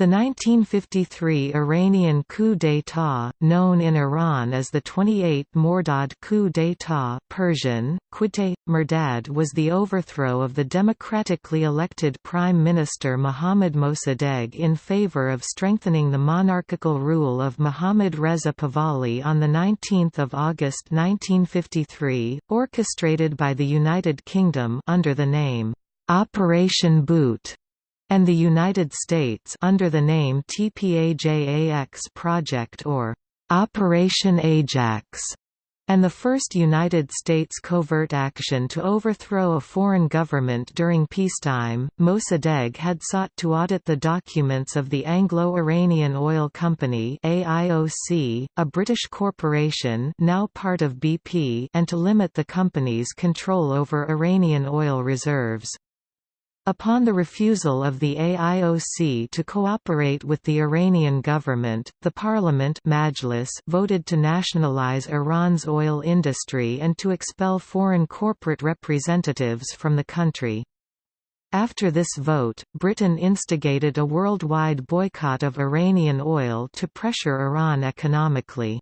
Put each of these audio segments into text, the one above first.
The 1953 Iranian coup d'état, known in Iran as the 28 Mordad coup d'état Persian, Murdad was the overthrow of the democratically elected Prime Minister Mohammad Mossadegh in favor of strengthening the monarchical rule of Mohammad Reza Pahlavi on the 19 August 1953, orchestrated by the United Kingdom under the name, "'Operation Boot' and the United States under the name TPAJAX Project or Operation Ajax and the first United States covert action to overthrow a foreign government during peacetime. Mossadegh had sought to audit the documents of the Anglo-Iranian Oil Company (AIOC), a British corporation now part of BP, and to limit the company's control over Iranian oil reserves. Upon the refusal of the AIOC to cooperate with the Iranian government, the parliament Majlis voted to nationalize Iran's oil industry and to expel foreign corporate representatives from the country. After this vote, Britain instigated a worldwide boycott of Iranian oil to pressure Iran economically.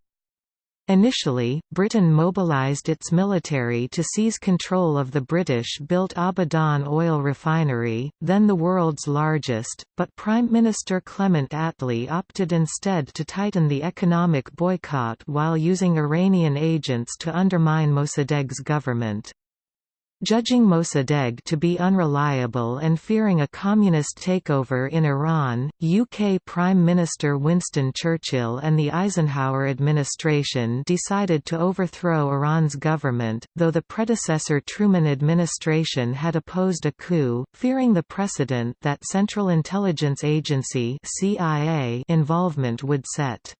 Initially, Britain mobilised its military to seize control of the British-built Abadan oil refinery, then the world's largest, but Prime Minister Clement Attlee opted instead to tighten the economic boycott while using Iranian agents to undermine Mossadegh's government. Judging Mossadegh to be unreliable and fearing a communist takeover in Iran, UK Prime Minister Winston Churchill and the Eisenhower administration decided to overthrow Iran's government, though the predecessor Truman administration had opposed a coup, fearing the precedent that Central Intelligence Agency CIA involvement would set.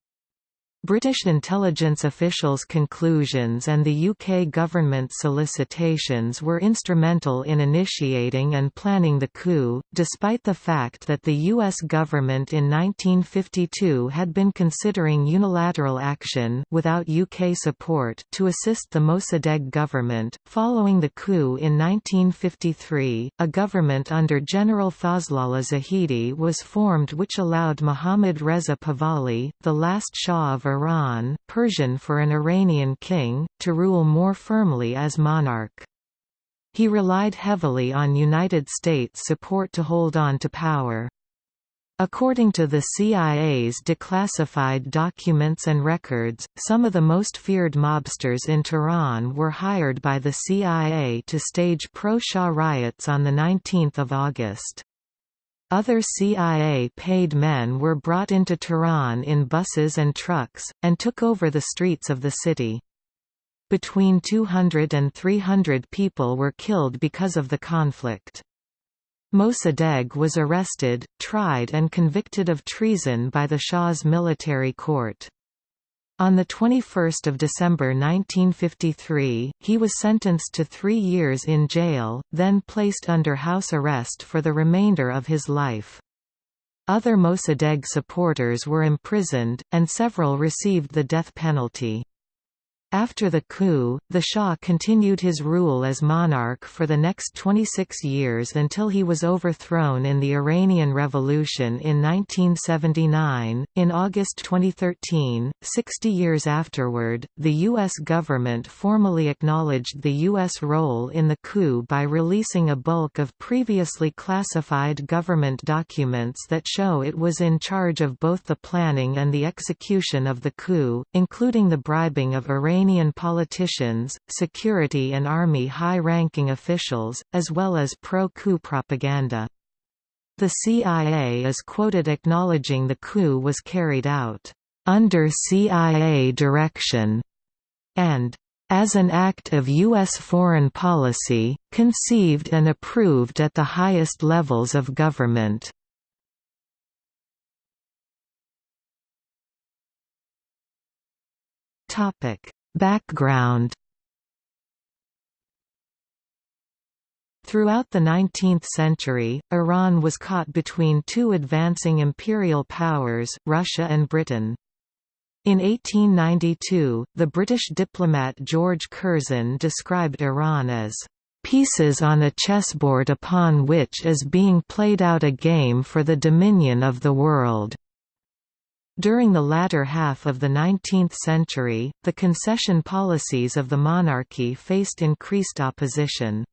British intelligence officials' conclusions and the UK government's solicitations were instrumental in initiating and planning the coup, despite the fact that the US government in 1952 had been considering unilateral action without UK support to assist the Mossadegh government. Following the coup in 1953, a government under General Fazlollah Zahedi was formed which allowed Mohammad Reza Pahlavi, the last Shah of Iran Persian for an Iranian king, to rule more firmly as monarch. He relied heavily on United States support to hold on to power. According to the CIA's declassified documents and records, some of the most feared mobsters in Tehran were hired by the CIA to stage pro-Shah riots on 19 August. Other CIA-paid men were brought into Tehran in buses and trucks, and took over the streets of the city. Between 200 and 300 people were killed because of the conflict. Mossadegh was arrested, tried and convicted of treason by the Shah's military court. On 21 December 1953, he was sentenced to three years in jail, then placed under house arrest for the remainder of his life. Other Mossadegh supporters were imprisoned, and several received the death penalty. After the coup, the Shah continued his rule as monarch for the next 26 years until he was overthrown in the Iranian Revolution in 1979. In August 2013, 60 years afterward, the U.S. government formally acknowledged the U.S. role in the coup by releasing a bulk of previously classified government documents that show it was in charge of both the planning and the execution of the coup, including the bribing of Iranian Iranian politicians, security and army high-ranking officials, as well as pro-coup propaganda. The CIA is quoted acknowledging the coup was carried out, "...under CIA direction", and as an act of U.S. foreign policy, conceived and approved at the highest levels of government. Topic: Background Throughout the 19th century, Iran was caught between two advancing imperial powers, Russia and Britain. In 1892, the British diplomat George Curzon described Iran as pieces on a chessboard upon which is being played out a game for the dominion of the world." During the latter half of the 19th century, the concession policies of the monarchy faced increased opposition.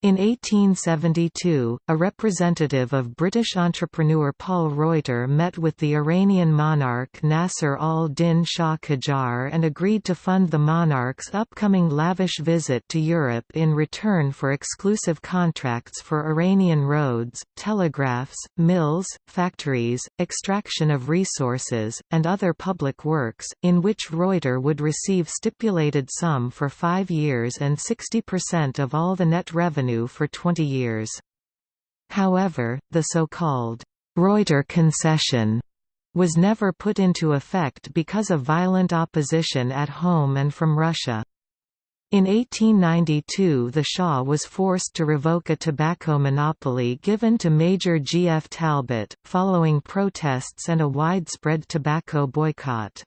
In 1872, a representative of British entrepreneur Paul Reuter met with the Iranian monarch Nasser al-Din Shah Qajar and agreed to fund the monarch's upcoming lavish visit to Europe in return for exclusive contracts for Iranian roads, telegraphs, mills, factories, extraction of resources, and other public works, in which Reuter would receive stipulated sum for five years and 60% of all the net revenue revenue for 20 years. However, the so-called Reuter concession was never put into effect because of violent opposition at home and from Russia. In 1892 the Shah was forced to revoke a tobacco monopoly given to Major G. F. Talbot, following protests and a widespread tobacco boycott.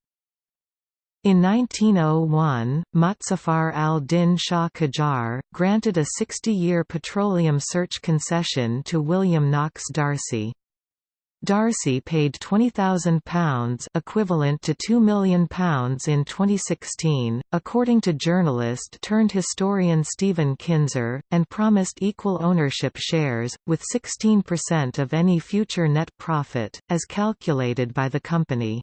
In 1901, Mozaffar al-Din Shah Qajar, granted a 60-year petroleum search concession to William Knox D'Arcy. D'Arcy paid £20,000 equivalent to £2 million in 2016, according to journalist-turned-historian Stephen Kinzer, and promised equal ownership shares, with 16% of any future net profit, as calculated by the company.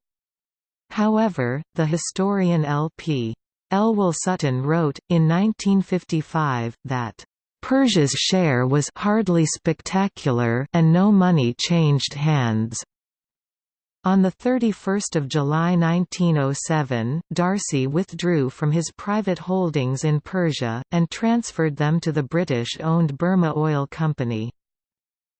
However, the historian L.P. Elwell Sutton wrote, in 1955, that Persia's share was hardly spectacular and no money changed hands. On 31 July 1907, D'Arcy withdrew from his private holdings in Persia, and transferred them to the British-owned Burma Oil Company.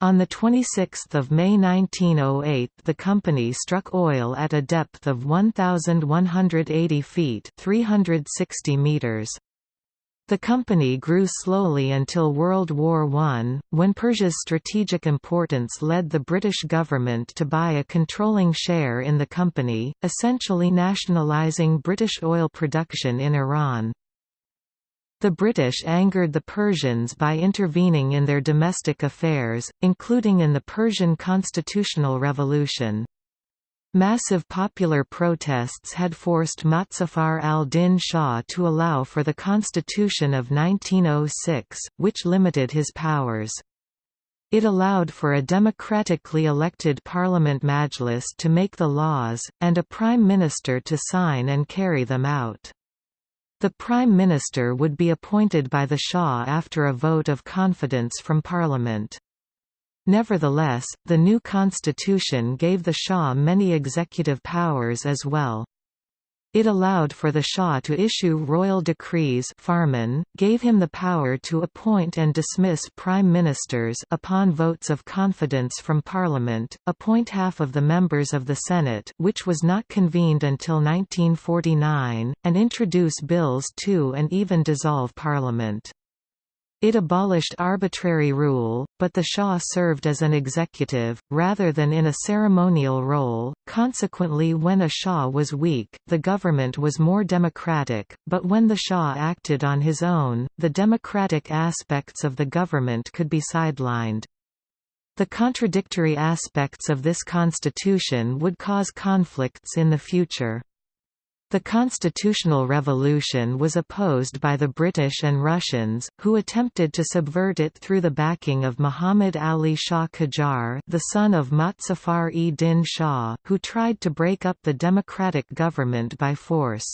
On 26 May 1908 the company struck oil at a depth of 1,180 feet 360 meters. The company grew slowly until World War I, when Persia's strategic importance led the British government to buy a controlling share in the company, essentially nationalising British oil production in Iran. The British angered the Persians by intervening in their domestic affairs, including in the Persian constitutional revolution. Massive popular protests had forced Mozaffar al-Din Shah to allow for the constitution of 1906, which limited his powers. It allowed for a democratically elected parliament majlis to make the laws, and a prime minister to sign and carry them out. The Prime Minister would be appointed by the Shah after a vote of confidence from Parliament. Nevertheless, the new constitution gave the Shah many executive powers as well. It allowed for the Shah to issue royal decrees farman, gave him the power to appoint and dismiss prime ministers upon votes of confidence from parliament, appoint half of the members of the Senate which was not convened until 1949, and introduce bills to and even dissolve parliament. It abolished arbitrary rule, but the Shah served as an executive, rather than in a ceremonial role, consequently when a Shah was weak, the government was more democratic, but when the Shah acted on his own, the democratic aspects of the government could be sidelined. The contradictory aspects of this constitution would cause conflicts in the future. The constitutional revolution was opposed by the British and Russians, who attempted to subvert it through the backing of Muhammad Ali Shah Qajar the son of Mozaffar-e-Din Shah, who tried to break up the democratic government by force.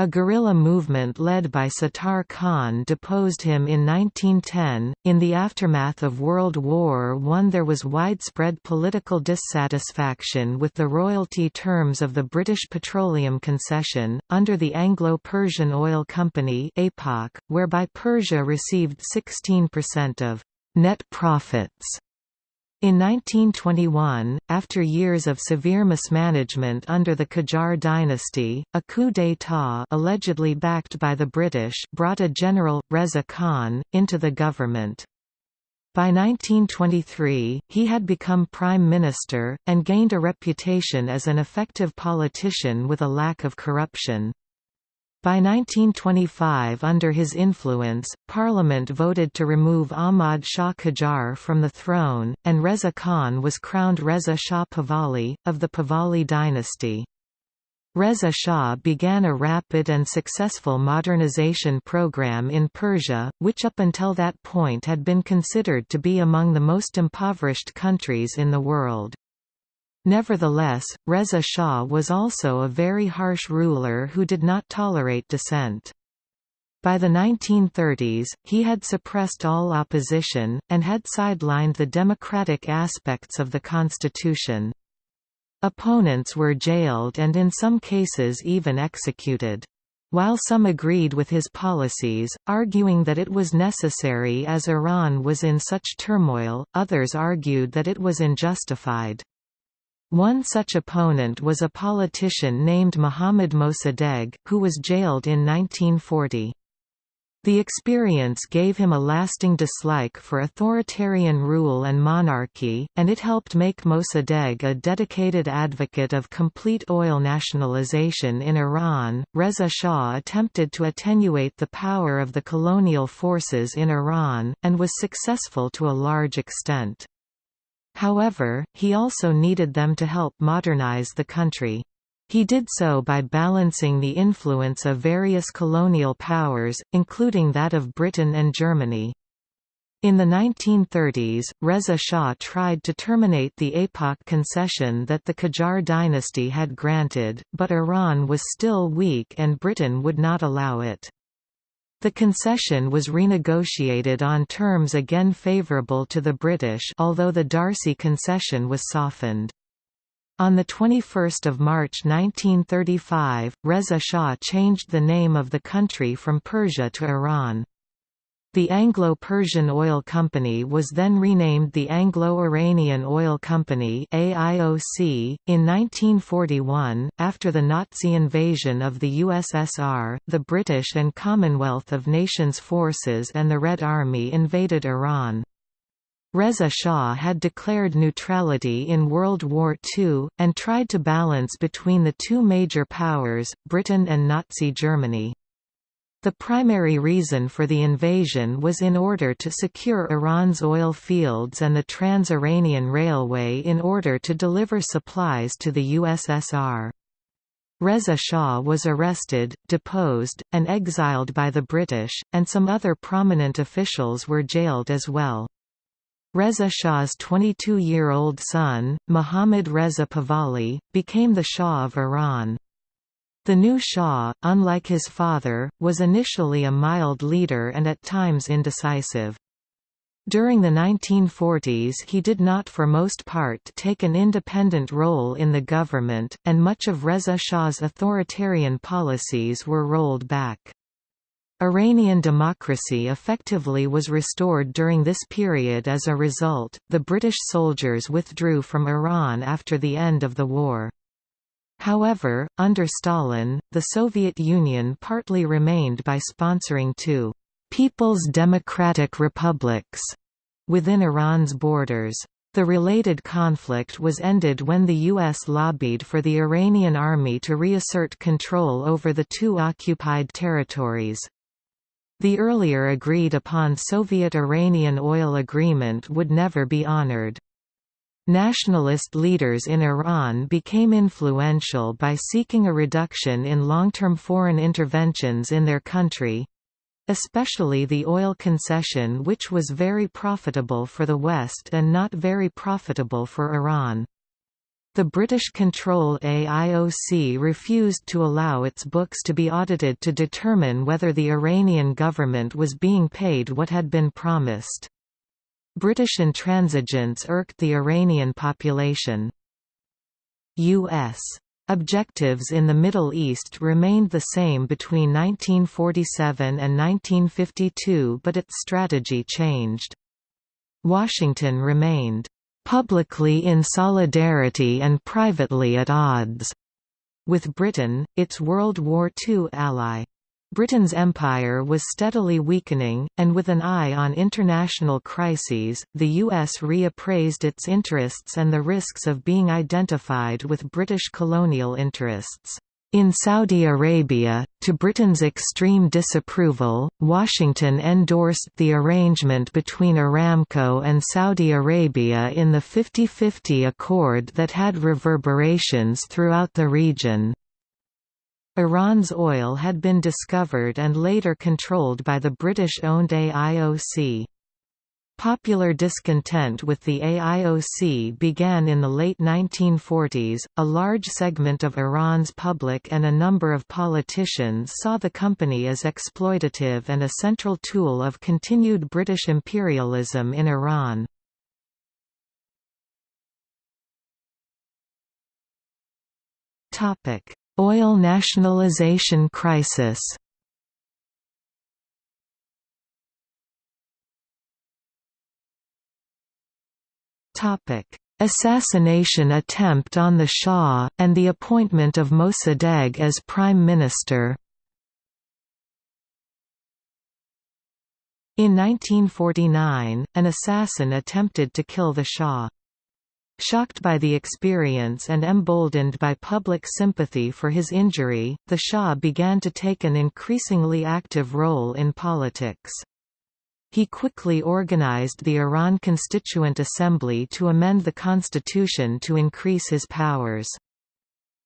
A guerrilla movement led by Sattar Khan deposed him in 1910. In the aftermath of World War I, there was widespread political dissatisfaction with the royalty terms of the British Petroleum Concession, under the Anglo Persian Oil Company, whereby Persia received 16% of net profits in 1921, after years of severe mismanagement under the Qajar dynasty, a coup d'état allegedly backed by the British brought a general, Reza Khan, into the government. By 1923, he had become prime minister, and gained a reputation as an effective politician with a lack of corruption. By 1925 under his influence, Parliament voted to remove Ahmad Shah Qajar from the throne, and Reza Khan was crowned Reza Shah Pahlavi, of the Pahlavi dynasty. Reza Shah began a rapid and successful modernization program in Persia, which up until that point had been considered to be among the most impoverished countries in the world. Nevertheless, Reza Shah was also a very harsh ruler who did not tolerate dissent. By the 1930s, he had suppressed all opposition, and had sidelined the democratic aspects of the constitution. Opponents were jailed and in some cases even executed. While some agreed with his policies, arguing that it was necessary as Iran was in such turmoil, others argued that it was unjustified. One such opponent was a politician named Mohammad Mossadegh, who was jailed in 1940. The experience gave him a lasting dislike for authoritarian rule and monarchy, and it helped make Mossadegh a dedicated advocate of complete oil nationalization in Iran. Reza Shah attempted to attenuate the power of the colonial forces in Iran, and was successful to a large extent. However, he also needed them to help modernize the country. He did so by balancing the influence of various colonial powers, including that of Britain and Germany. In the 1930s, Reza Shah tried to terminate the APOC concession that the Qajar dynasty had granted, but Iran was still weak and Britain would not allow it. The concession was renegotiated on terms again favourable to the British although the D'Arcy concession was softened. On 21 March 1935, Reza Shah changed the name of the country from Persia to Iran. The Anglo-Persian Oil Company was then renamed the Anglo-Iranian Oil Company AIOC. .In 1941, after the Nazi invasion of the USSR, the British and Commonwealth of Nations forces and the Red Army invaded Iran. Reza Shah had declared neutrality in World War II, and tried to balance between the two major powers, Britain and Nazi Germany. The primary reason for the invasion was in order to secure Iran's oil fields and the Trans-Iranian Railway in order to deliver supplies to the USSR. Reza Shah was arrested, deposed, and exiled by the British, and some other prominent officials were jailed as well. Reza Shah's 22-year-old son, Mohammad Reza Pahlavi, became the Shah of Iran. The new Shah, unlike his father, was initially a mild leader and at times indecisive. During the 1940s he did not for most part take an independent role in the government, and much of Reza Shah's authoritarian policies were rolled back. Iranian democracy effectively was restored during this period as a result, the British soldiers withdrew from Iran after the end of the war. However, under Stalin, the Soviet Union partly remained by sponsoring two «People's Democratic Republics» within Iran's borders. The related conflict was ended when the U.S. lobbied for the Iranian army to reassert control over the two occupied territories. The earlier agreed-upon Soviet-Iranian oil agreement would never be honored. Nationalist leaders in Iran became influential by seeking a reduction in long-term foreign interventions in their country especially the oil concession which was very profitable for the West and not very profitable for Iran. The British-controlled AIOC refused to allow its books to be audited to determine whether the Iranian government was being paid what had been promised. British intransigence irked the Iranian population. U.S. Objectives in the Middle East remained the same between 1947 and 1952 but its strategy changed. Washington remained publicly in solidarity and privately at odds with Britain, its World War II ally. Britain's empire was steadily weakening, and with an eye on international crises, the U.S. reappraised its interests and the risks of being identified with British colonial interests. In Saudi Arabia, to Britain's extreme disapproval, Washington endorsed the arrangement between Aramco and Saudi Arabia in the 50-50 accord that had reverberations throughout the region. Iran's oil had been discovered and later controlled by the British-owned AIOC. Popular discontent with the AIOC began in the late 1940s. A large segment of Iran's public and a number of politicians saw the company as exploitative and a central tool of continued British imperialism in Iran. Topic: Oil nationalization crisis. Assassination attempt on the Shah, and the appointment of Mossadegh as Prime Minister In 1949, an assassin attempted to kill the Shah. Shocked by the experience and emboldened by public sympathy for his injury, the Shah began to take an increasingly active role in politics. He quickly organized the Iran Constituent Assembly to amend the constitution to increase his powers.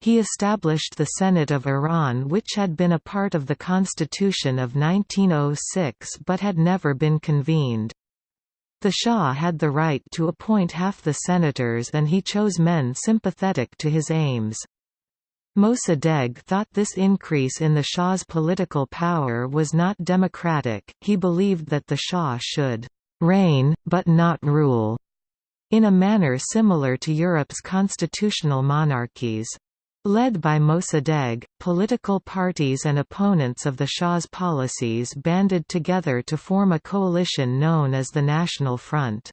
He established the Senate of Iran which had been a part of the constitution of 1906 but had never been convened. The Shah had the right to appoint half the senators and he chose men sympathetic to his aims. Mossadegh thought this increase in the Shah's political power was not democratic, he believed that the Shah should «reign, but not rule», in a manner similar to Europe's constitutional monarchies. Led by Mossadegh, political parties and opponents of the Shah's policies banded together to form a coalition known as the National Front.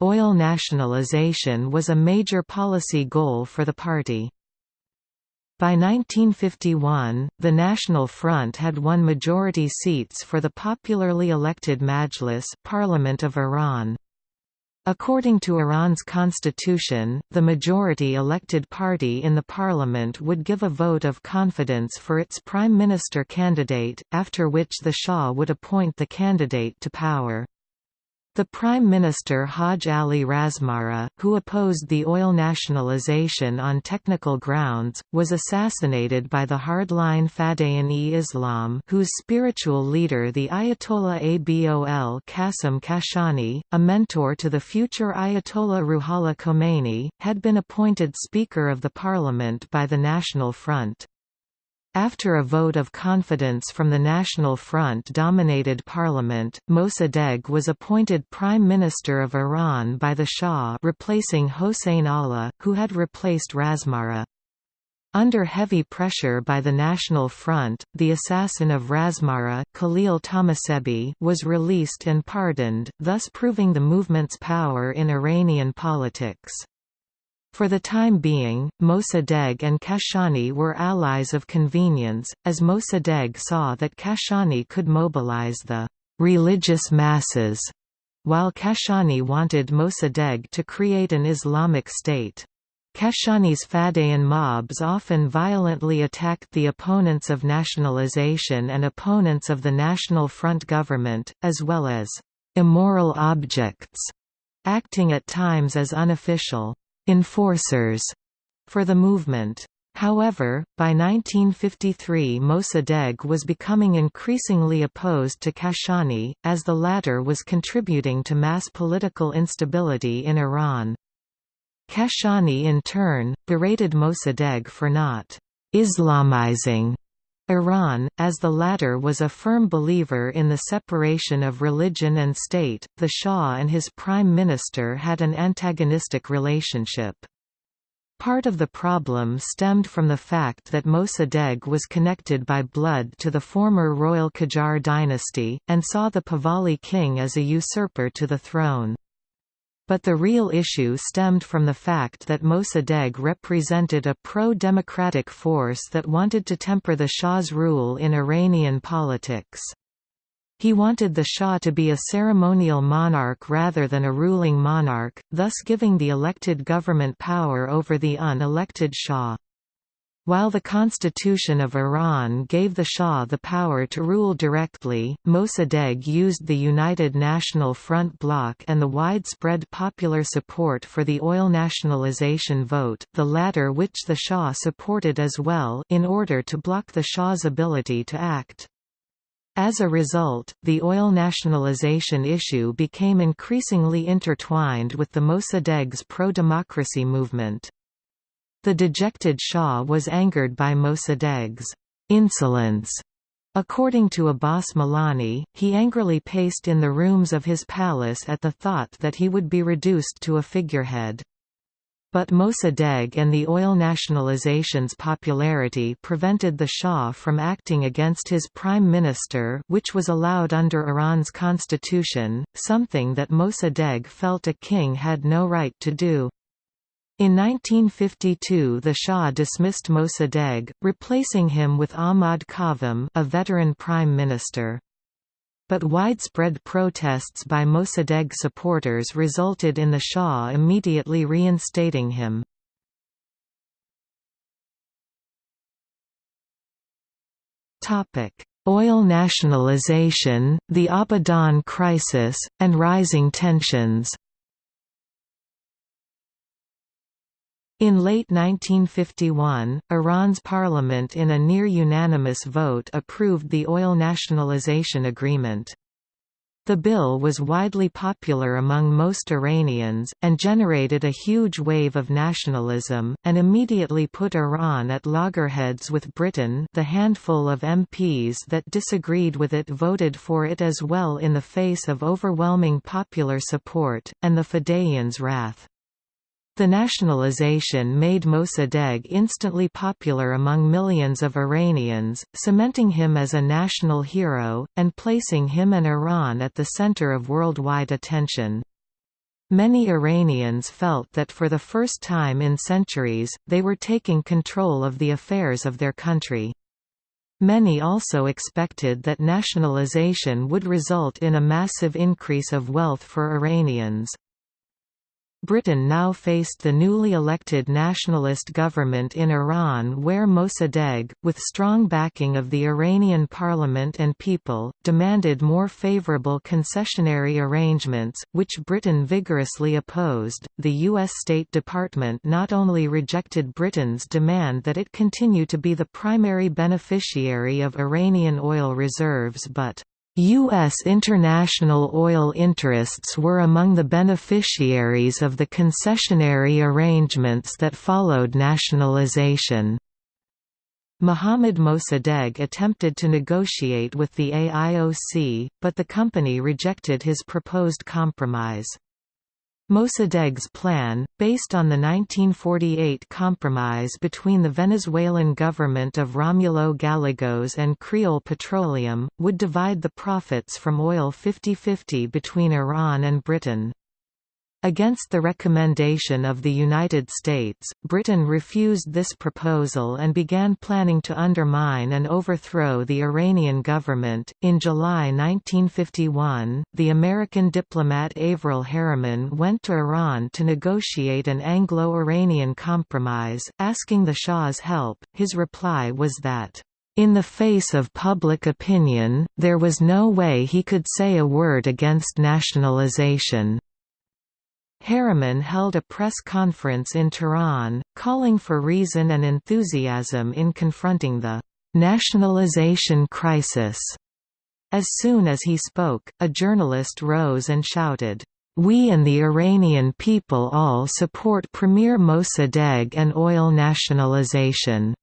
Oil nationalization was a major policy goal for the party. By 1951, the National Front had won majority seats for the popularly elected Majlis Parliament of Iran. According to Iran's constitution, the majority elected party in the parliament would give a vote of confidence for its prime minister candidate, after which the Shah would appoint the candidate to power. The Prime Minister Haj Ali Razmara, who opposed the oil nationalization on technical grounds, was assassinated by the hardline Fadayan-e-Islam whose spiritual leader the Ayatollah Abol Qasim Kashani, a mentor to the future Ayatollah Ruhollah Khomeini, had been appointed Speaker of the Parliament by the National Front. After a vote of confidence from the National Front-dominated parliament, Mossadegh was appointed Prime Minister of Iran by the Shah replacing Hossein Ala, who had replaced Razmara. Under heavy pressure by the National Front, the assassin of Razmara Khalil Tahmasbi was released and pardoned, thus proving the movement's power in Iranian politics. For the time being, Mossadegh and Kashani were allies of convenience, as Mossadegh saw that Kashani could mobilize the «religious masses», while Kashani wanted Mossadegh to create an Islamic state. Kashani's Fadayan mobs often violently attacked the opponents of nationalization and opponents of the National Front government, as well as «immoral objects», acting at times as unofficial enforcers for the movement. However, by 1953 Mossadegh was becoming increasingly opposed to Kashani, as the latter was contributing to mass political instability in Iran. Kashani in turn, berated Mossadegh for not «Islamizing» Iran, as the latter was a firm believer in the separation of religion and state, the Shah and his prime minister had an antagonistic relationship. Part of the problem stemmed from the fact that Mossadegh was connected by blood to the former royal Qajar dynasty, and saw the Pahlavi king as a usurper to the throne. But the real issue stemmed from the fact that Mossadegh represented a pro-democratic force that wanted to temper the Shah's rule in Iranian politics. He wanted the Shah to be a ceremonial monarch rather than a ruling monarch, thus giving the elected government power over the unelected Shah. While the Constitution of Iran gave the Shah the power to rule directly, Mossadegh used the United National Front bloc and the widespread popular support for the oil nationalization vote the latter which the Shah supported as well in order to block the Shah's ability to act. As a result, the oil nationalization issue became increasingly intertwined with the Mossadegh's pro-democracy movement. The dejected Shah was angered by Mossadegh's insolence. According to Abbas Milani, he angrily paced in the rooms of his palace at the thought that he would be reduced to a figurehead. But Mossadegh and the oil nationalization's popularity prevented the Shah from acting against his prime minister which was allowed under Iran's constitution, something that Mossadegh felt a king had no right to do. In 1952 the Shah dismissed Mossadegh, replacing him with Ahmad Qavam a veteran prime minister. But widespread protests by Mossadegh supporters resulted in the Shah immediately reinstating him. Oil nationalization, the Abadan crisis, and rising tensions In late 1951, Iran's parliament in a near-unanimous vote approved the oil nationalization agreement. The bill was widely popular among most Iranians, and generated a huge wave of nationalism, and immediately put Iran at loggerheads with Britain the handful of MPs that disagreed with it voted for it as well in the face of overwhelming popular support, and the Fedayeen's wrath. The nationalization made Mossadegh instantly popular among millions of Iranians, cementing him as a national hero, and placing him and Iran at the center of worldwide attention. Many Iranians felt that for the first time in centuries, they were taking control of the affairs of their country. Many also expected that nationalization would result in a massive increase of wealth for Iranians. Britain now faced the newly elected nationalist government in Iran where Mossadegh, with strong backing of the Iranian parliament and people, demanded more favorable concessionary arrangements, which Britain vigorously opposed. The U.S. State Department not only rejected Britain's demand that it continue to be the primary beneficiary of Iranian oil reserves but U.S. international oil interests were among the beneficiaries of the concessionary arrangements that followed nationalization. Mohammad Mossadegh attempted to negotiate with the AIOC, but the company rejected his proposed compromise. Mossadegh's plan, based on the 1948 compromise between the Venezuelan government of Romulo Gallegos and Creole Petroleum, would divide the profits from oil 50-50 between Iran and Britain. Against the recommendation of the United States, Britain refused this proposal and began planning to undermine and overthrow the Iranian government. In July 1951, the American diplomat Averell Harriman went to Iran to negotiate an Anglo Iranian compromise, asking the Shah's help. His reply was that, in the face of public opinion, there was no way he could say a word against nationalization. Harriman held a press conference in Tehran, calling for reason and enthusiasm in confronting the nationalization crisis. As soon as he spoke, a journalist rose and shouted, "We and the Iranian people all support Premier Mossadegh and oil nationalization."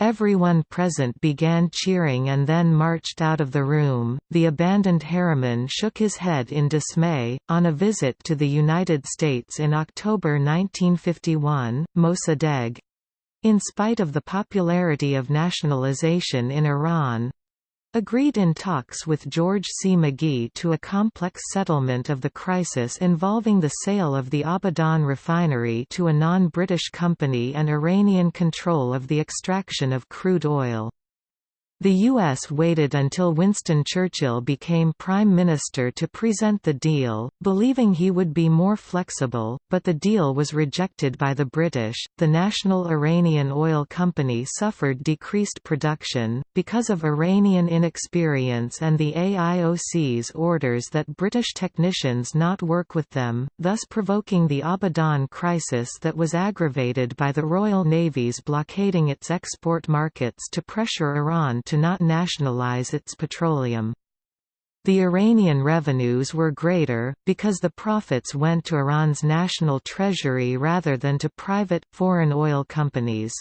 Everyone present began cheering and then marched out of the room. The abandoned Harriman shook his head in dismay. On a visit to the United States in October 1951, Mossadegh in spite of the popularity of nationalization in Iran, agreed in talks with George C. McGhee to a complex settlement of the crisis involving the sale of the Abadan refinery to a non-British company and Iranian control of the extraction of crude oil. The U.S. waited until Winston Churchill became Prime Minister to present the deal, believing he would be more flexible, but the deal was rejected by the British. The National Iranian Oil Company suffered decreased production, because of Iranian inexperience and the AIOC's orders that British technicians not work with them, thus provoking the Abadan crisis that was aggravated by the Royal Navy's blockading its export markets to pressure Iran to not nationalize its petroleum. The Iranian revenues were greater, because the profits went to Iran's national treasury rather than to private, foreign oil companies.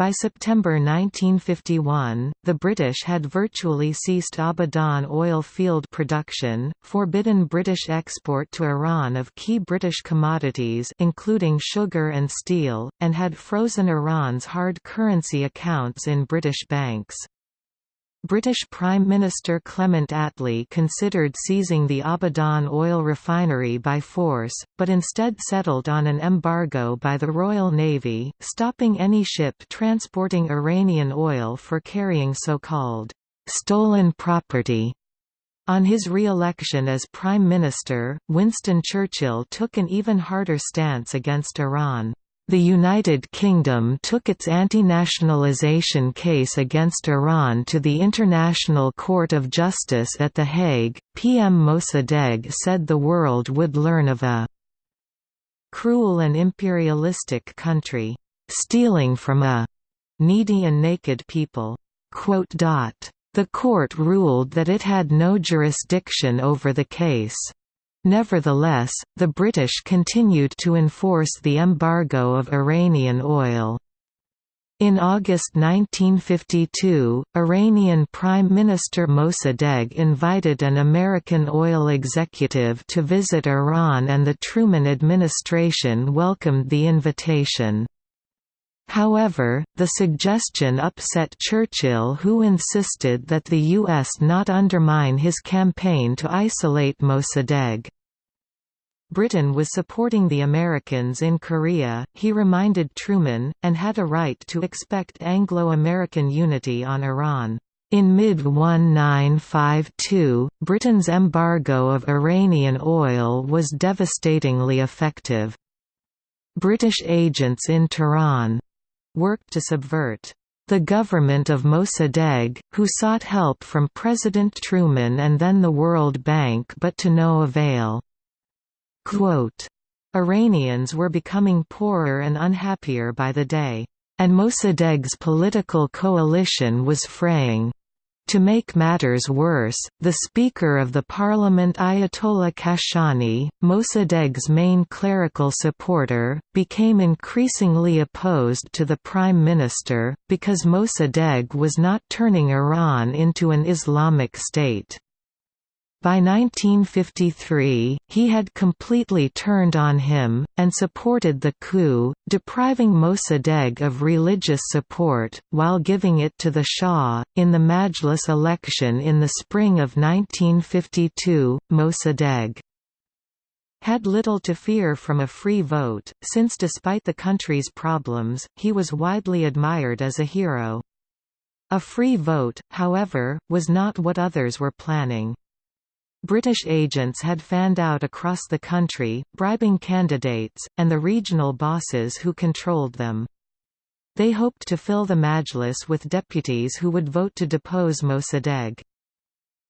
By September 1951, the British had virtually ceased Abadan oil field production, forbidden British export to Iran of key British commodities including sugar and steel, and had frozen Iran's hard currency accounts in British banks. British Prime Minister Clement Attlee considered seizing the Abadan oil refinery by force, but instead settled on an embargo by the Royal Navy, stopping any ship transporting Iranian oil for carrying so-called stolen property. On his re-election as Prime Minister, Winston Churchill took an even harder stance against Iran. The United Kingdom took its anti-nationalisation case against Iran to the International Court of Justice at The Hague. PM Mossadegh said the world would learn of a cruel and imperialistic country, stealing from a needy and naked people. The court ruled that it had no jurisdiction over the case. Nevertheless, the British continued to enforce the embargo of Iranian oil. In August 1952, Iranian Prime Minister Mossadegh invited an American oil executive to visit Iran and the Truman administration welcomed the invitation. However, the suggestion upset Churchill who insisted that the U.S. not undermine his campaign to isolate Mossadegh. Britain was supporting the Americans in Korea, he reminded Truman, and had a right to expect Anglo-American unity on Iran. In mid-1952, Britain's embargo of Iranian oil was devastatingly effective. British agents in Tehran worked to subvert the government of Mossadegh, who sought help from President Truman and then the World Bank but to no avail. Quote, Iranians were becoming poorer and unhappier by the day, and Mossadegh's political coalition was fraying. To make matters worse, the Speaker of the Parliament Ayatollah Kashani, Mossadegh's main clerical supporter, became increasingly opposed to the Prime Minister, because Mossadegh was not turning Iran into an Islamic state. By 1953, he had completely turned on him, and supported the coup, depriving Mossadegh of religious support, while giving it to the Shah. In the Majlis election in the spring of 1952, Mossadegh had little to fear from a free vote, since despite the country's problems, he was widely admired as a hero. A free vote, however, was not what others were planning. British agents had fanned out across the country, bribing candidates, and the regional bosses who controlled them. They hoped to fill the Majlis with deputies who would vote to depose Mossadegh.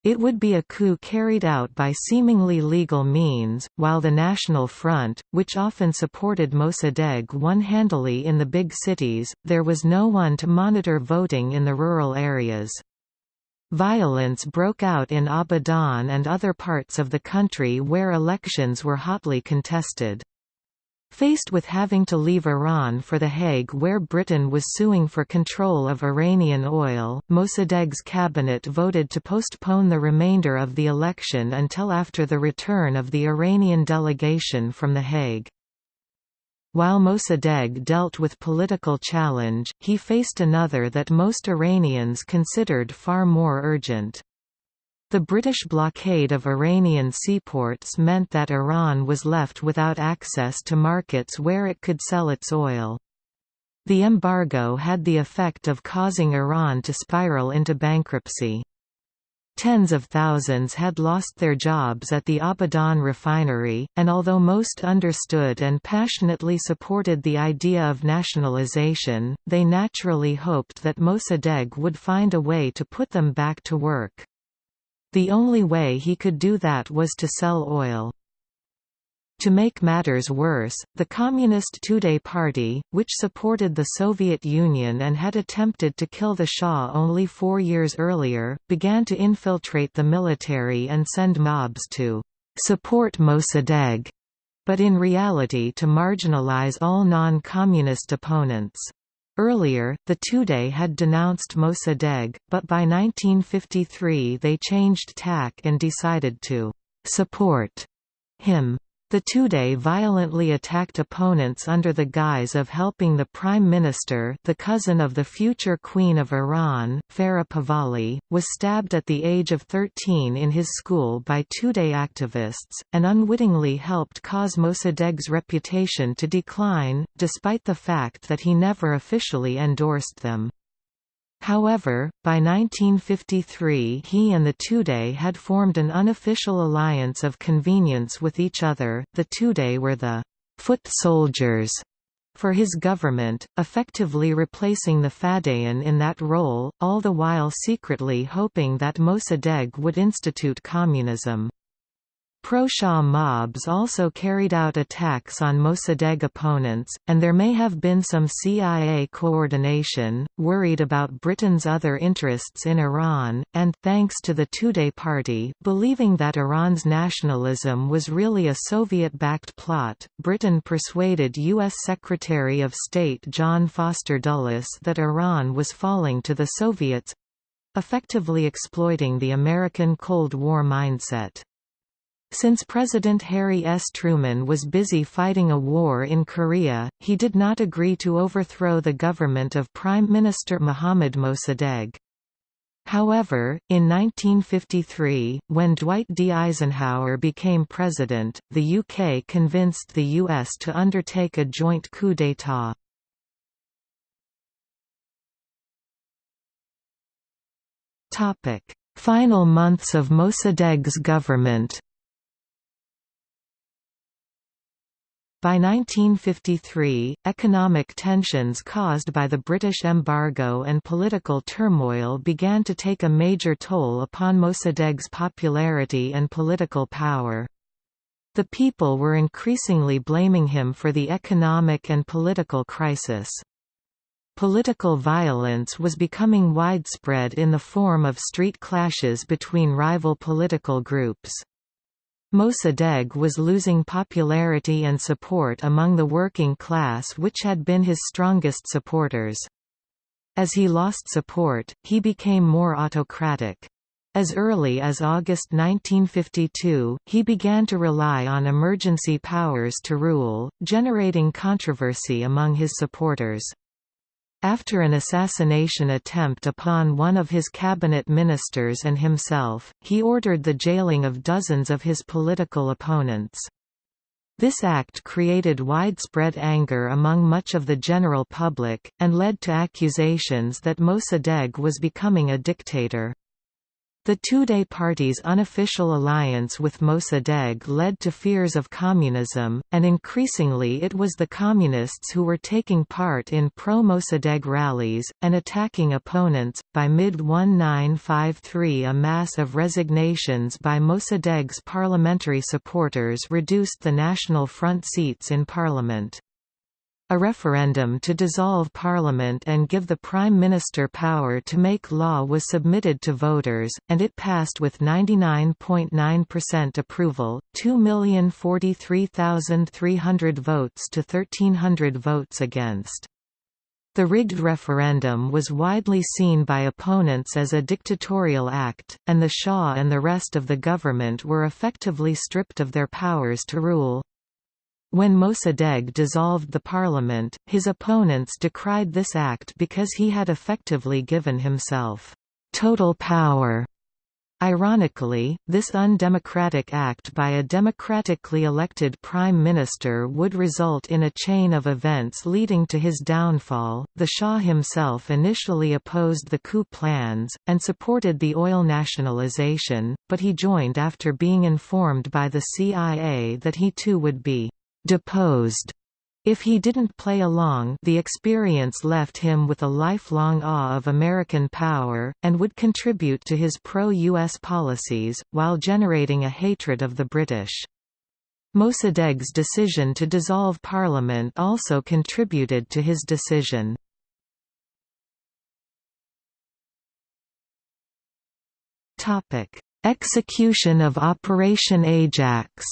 It would be a coup carried out by seemingly legal means, while the National Front, which often supported Mossadegh won handily in the big cities, there was no one to monitor voting in the rural areas. Violence broke out in Abadan and other parts of the country where elections were hotly contested. Faced with having to leave Iran for The Hague where Britain was suing for control of Iranian oil, Mossadegh's cabinet voted to postpone the remainder of the election until after the return of the Iranian delegation from The Hague. While Mossadegh dealt with political challenge, he faced another that most Iranians considered far more urgent. The British blockade of Iranian seaports meant that Iran was left without access to markets where it could sell its oil. The embargo had the effect of causing Iran to spiral into bankruptcy. Tens of thousands had lost their jobs at the Abadan refinery, and although most understood and passionately supported the idea of nationalization, they naturally hoped that Mossadegh would find a way to put them back to work. The only way he could do that was to sell oil. To make matters worse, the Communist Tudeh Party, which supported the Soviet Union and had attempted to kill the Shah only four years earlier, began to infiltrate the military and send mobs to support Mossadegh, but in reality to marginalize all non-communist opponents. Earlier, the Tudeh had denounced Mossadegh, but by 1953 they changed tack and decided to support him. The Tudeh violently attacked opponents under the guise of helping the Prime Minister the cousin of the future Queen of Iran, Farah Pahlavi, was stabbed at the age of 13 in his school by Tudeh activists, and unwittingly helped cause Mossadegh's reputation to decline, despite the fact that he never officially endorsed them. However, by 1953 he and the Tudeh had formed an unofficial alliance of convenience with each other. The Tudeh were the foot soldiers for his government, effectively replacing the Fadayan in that role, all the while secretly hoping that Mossadegh would institute communism. Pro-Shah mobs also carried out attacks on Mossadegh opponents, and there may have been some CIA coordination, worried about Britain's other interests in Iran, and thanks to the Tudeh party believing that Iran's nationalism was really a Soviet-backed plot, Britain persuaded U.S. Secretary of State John Foster Dulles that Iran was falling to the Soviets—effectively exploiting the American Cold War mindset. Since President Harry S. Truman was busy fighting a war in Korea, he did not agree to overthrow the government of Prime Minister Mohammad Mossadegh. However, in 1953, when Dwight D. Eisenhower became president, the UK convinced the US to undertake a joint coup d'état. Final months of Mossadegh's government By 1953, economic tensions caused by the British embargo and political turmoil began to take a major toll upon Mossadegh's popularity and political power. The people were increasingly blaming him for the economic and political crisis. Political violence was becoming widespread in the form of street clashes between rival political groups. Mossadegh was losing popularity and support among the working class which had been his strongest supporters. As he lost support, he became more autocratic. As early as August 1952, he began to rely on emergency powers to rule, generating controversy among his supporters. After an assassination attempt upon one of his cabinet ministers and himself, he ordered the jailing of dozens of his political opponents. This act created widespread anger among much of the general public, and led to accusations that Mossadegh was becoming a dictator. The Tudeh party's unofficial alliance with Mossadegh led to fears of communism, and increasingly it was the communists who were taking part in pro-Mossadegh rallies, and attacking opponents. By mid-1953 a mass of resignations by Mossadegh's parliamentary supporters reduced the National Front seats in parliament. A referendum to dissolve parliament and give the Prime Minister power to make law was submitted to voters, and it passed with 99.9% approval, 2,043,300 votes to 1,300 votes against. The rigged referendum was widely seen by opponents as a dictatorial act, and the Shah and the rest of the government were effectively stripped of their powers to rule. When Mossadegh dissolved the parliament, his opponents decried this act because he had effectively given himself total power Ironically, this undemocratic act by a democratically elected prime minister would result in a chain of events leading to his downfall. The Shah himself initially opposed the coup plans, and supported the oil nationalization, but he joined after being informed by the CIA that he too would be deposed if he didn't play along the experience left him with a lifelong awe of American power, and would contribute to his pro-US policies, while generating a hatred of the British. Mossadegh's decision to dissolve parliament also contributed to his decision. Execution of Operation Ajax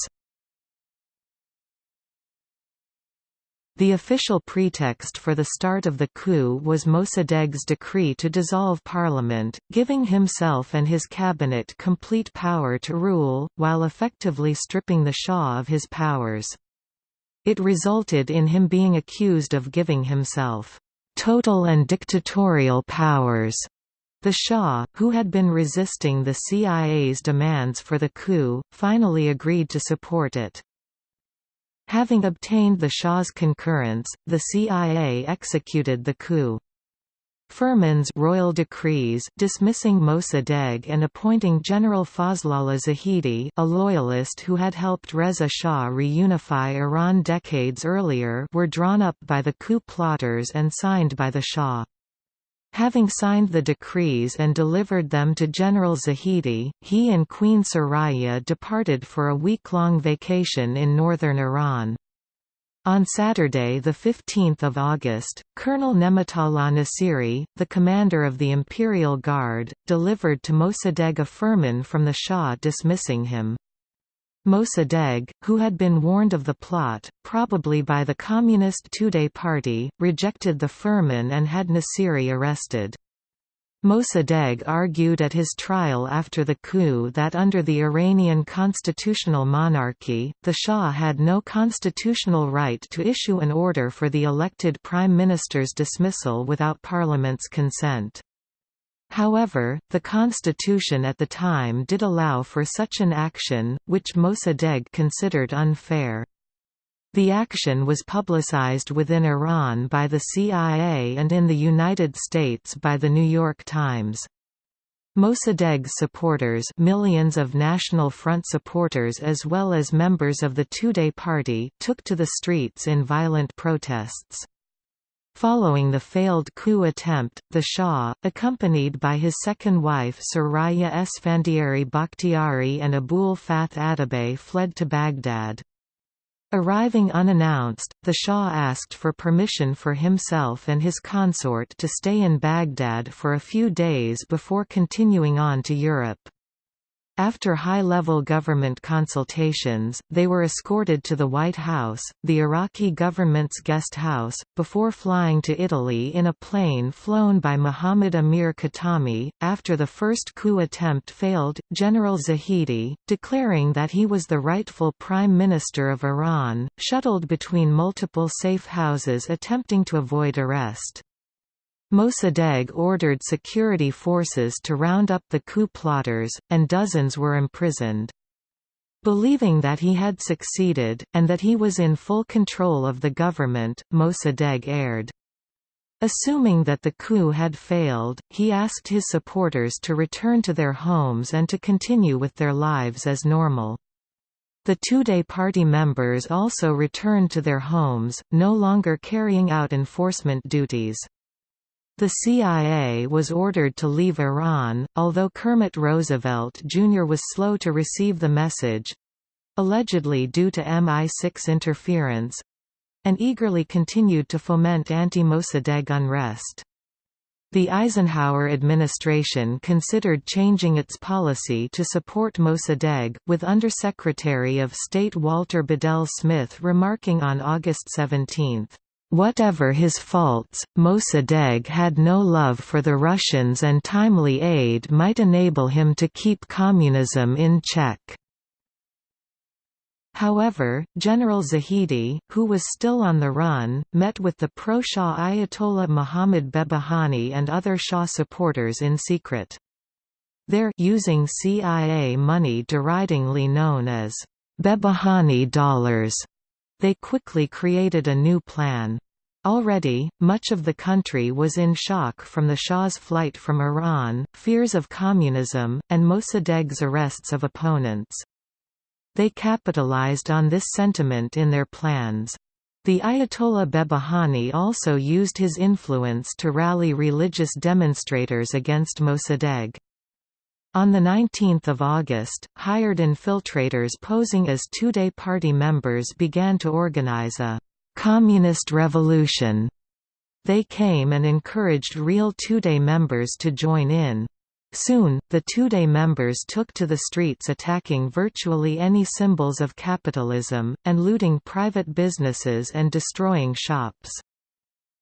The official pretext for the start of the coup was Mossadegh's decree to dissolve parliament, giving himself and his cabinet complete power to rule, while effectively stripping the Shah of his powers. It resulted in him being accused of giving himself total and dictatorial powers. The Shah, who had been resisting the CIA's demands for the coup, finally agreed to support it. Having obtained the Shah's concurrence, the CIA executed the coup. Firman's royal decrees dismissing Mossadegh and appointing General Fazlollah Zahedi a loyalist who had helped Reza Shah reunify Iran decades earlier were drawn up by the coup plotters and signed by the Shah. Having signed the decrees and delivered them to General Zahedi, he and Queen Soraya departed for a week-long vacation in northern Iran. On Saturday 15 August, Colonel Nematollah Nasiri, the commander of the Imperial Guard, delivered to Mossadegh a firman from the Shah dismissing him. Mossadegh, who had been warned of the plot, probably by the Communist Tudeh party, rejected the firman and had Nasiri arrested. Mossadegh argued at his trial after the coup that under the Iranian constitutional monarchy, the Shah had no constitutional right to issue an order for the elected prime minister's dismissal without parliament's consent. However, the constitution at the time did allow for such an action, which Mossadegh considered unfair. The action was publicized within Iran by the CIA and in the United States by The New York Times. Mossadegh's supporters millions of National Front supporters as well as members of the Tudeh party took to the streets in violent protests. Following the failed coup attempt, the Shah, accompanied by his second wife Soraya Esfandiari Bakhtiari and Abul Fath Atabay fled to Baghdad. Arriving unannounced, the Shah asked for permission for himself and his consort to stay in Baghdad for a few days before continuing on to Europe. After high-level government consultations, they were escorted to the White House, the Iraqi government's guest house, before flying to Italy in a plane flown by Mohammad Amir Khatami. After the first coup attempt failed, General Zahedi, declaring that he was the rightful prime minister of Iran, shuttled between multiple safe houses attempting to avoid arrest. Mossadegh ordered security forces to round up the coup plotters, and dozens were imprisoned. Believing that he had succeeded, and that he was in full control of the government, Mossadegh erred. Assuming that the coup had failed, he asked his supporters to return to their homes and to continue with their lives as normal. The Tudeh party members also returned to their homes, no longer carrying out enforcement duties. The CIA was ordered to leave Iran, although Kermit Roosevelt Jr. was slow to receive the message—allegedly due to MI6 interference—and eagerly continued to foment anti-Mossadegh unrest. The Eisenhower administration considered changing its policy to support Mossadegh, with Undersecretary of State Walter Bedell Smith remarking on August 17, Whatever his faults, Mossadegh had no love for the Russians and timely aid might enable him to keep communism in check. However, General Zahedi, who was still on the run, met with the pro-Shah Ayatollah Muhammad Behbahani and other Shah supporters in secret. there using CIA money deridingly known as Behbahani dollars. They quickly created a new plan. Already, much of the country was in shock from the Shah's flight from Iran, fears of communism, and Mossadegh's arrests of opponents. They capitalized on this sentiment in their plans. The Ayatollah Behbahani also used his influence to rally religious demonstrators against Mossadegh. On 19 August, hired infiltrators posing as Tudeh party members began to organize a «communist revolution». They came and encouraged real Tudeh members to join in. Soon, the Tudeh members took to the streets attacking virtually any symbols of capitalism, and looting private businesses and destroying shops.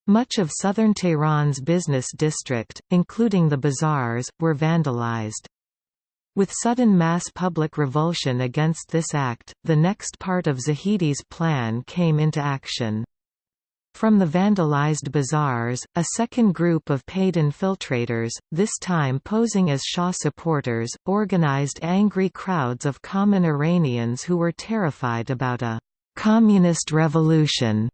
Much of southern Tehran's business district, including the bazaars, were vandalized. With sudden mass public revulsion against this act, the next part of Zahedi's plan came into action. From the vandalized bazaars, a second group of paid infiltrators, this time posing as Shah supporters, organized angry crowds of common Iranians who were terrified about a «communist revolution»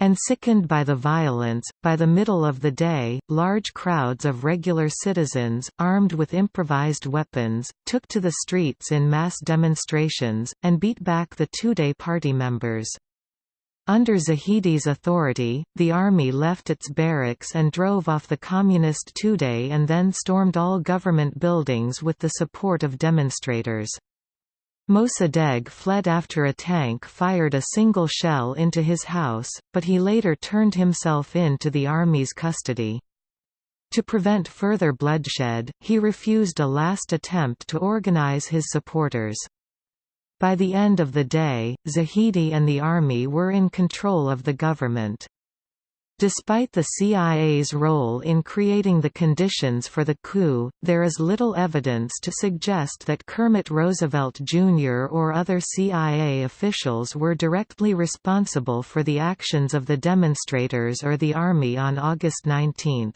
and sickened by the violence. By the middle of the day, large crowds of regular citizens, armed with improvised weapons, took to the streets in mass demonstrations, and beat back the Tudeh party members. Under Zahedi's authority, the army left its barracks and drove off the communist Tudeh and then stormed all government buildings with the support of demonstrators. Mossadegh fled after a tank fired a single shell into his house, but he later turned himself in to the army's custody. To prevent further bloodshed, he refused a last attempt to organize his supporters. By the end of the day, Zahedi and the army were in control of the government. Despite the CIA's role in creating the conditions for the coup, there is little evidence to suggest that Kermit Roosevelt Jr. or other CIA officials were directly responsible for the actions of the demonstrators or the Army on August 19.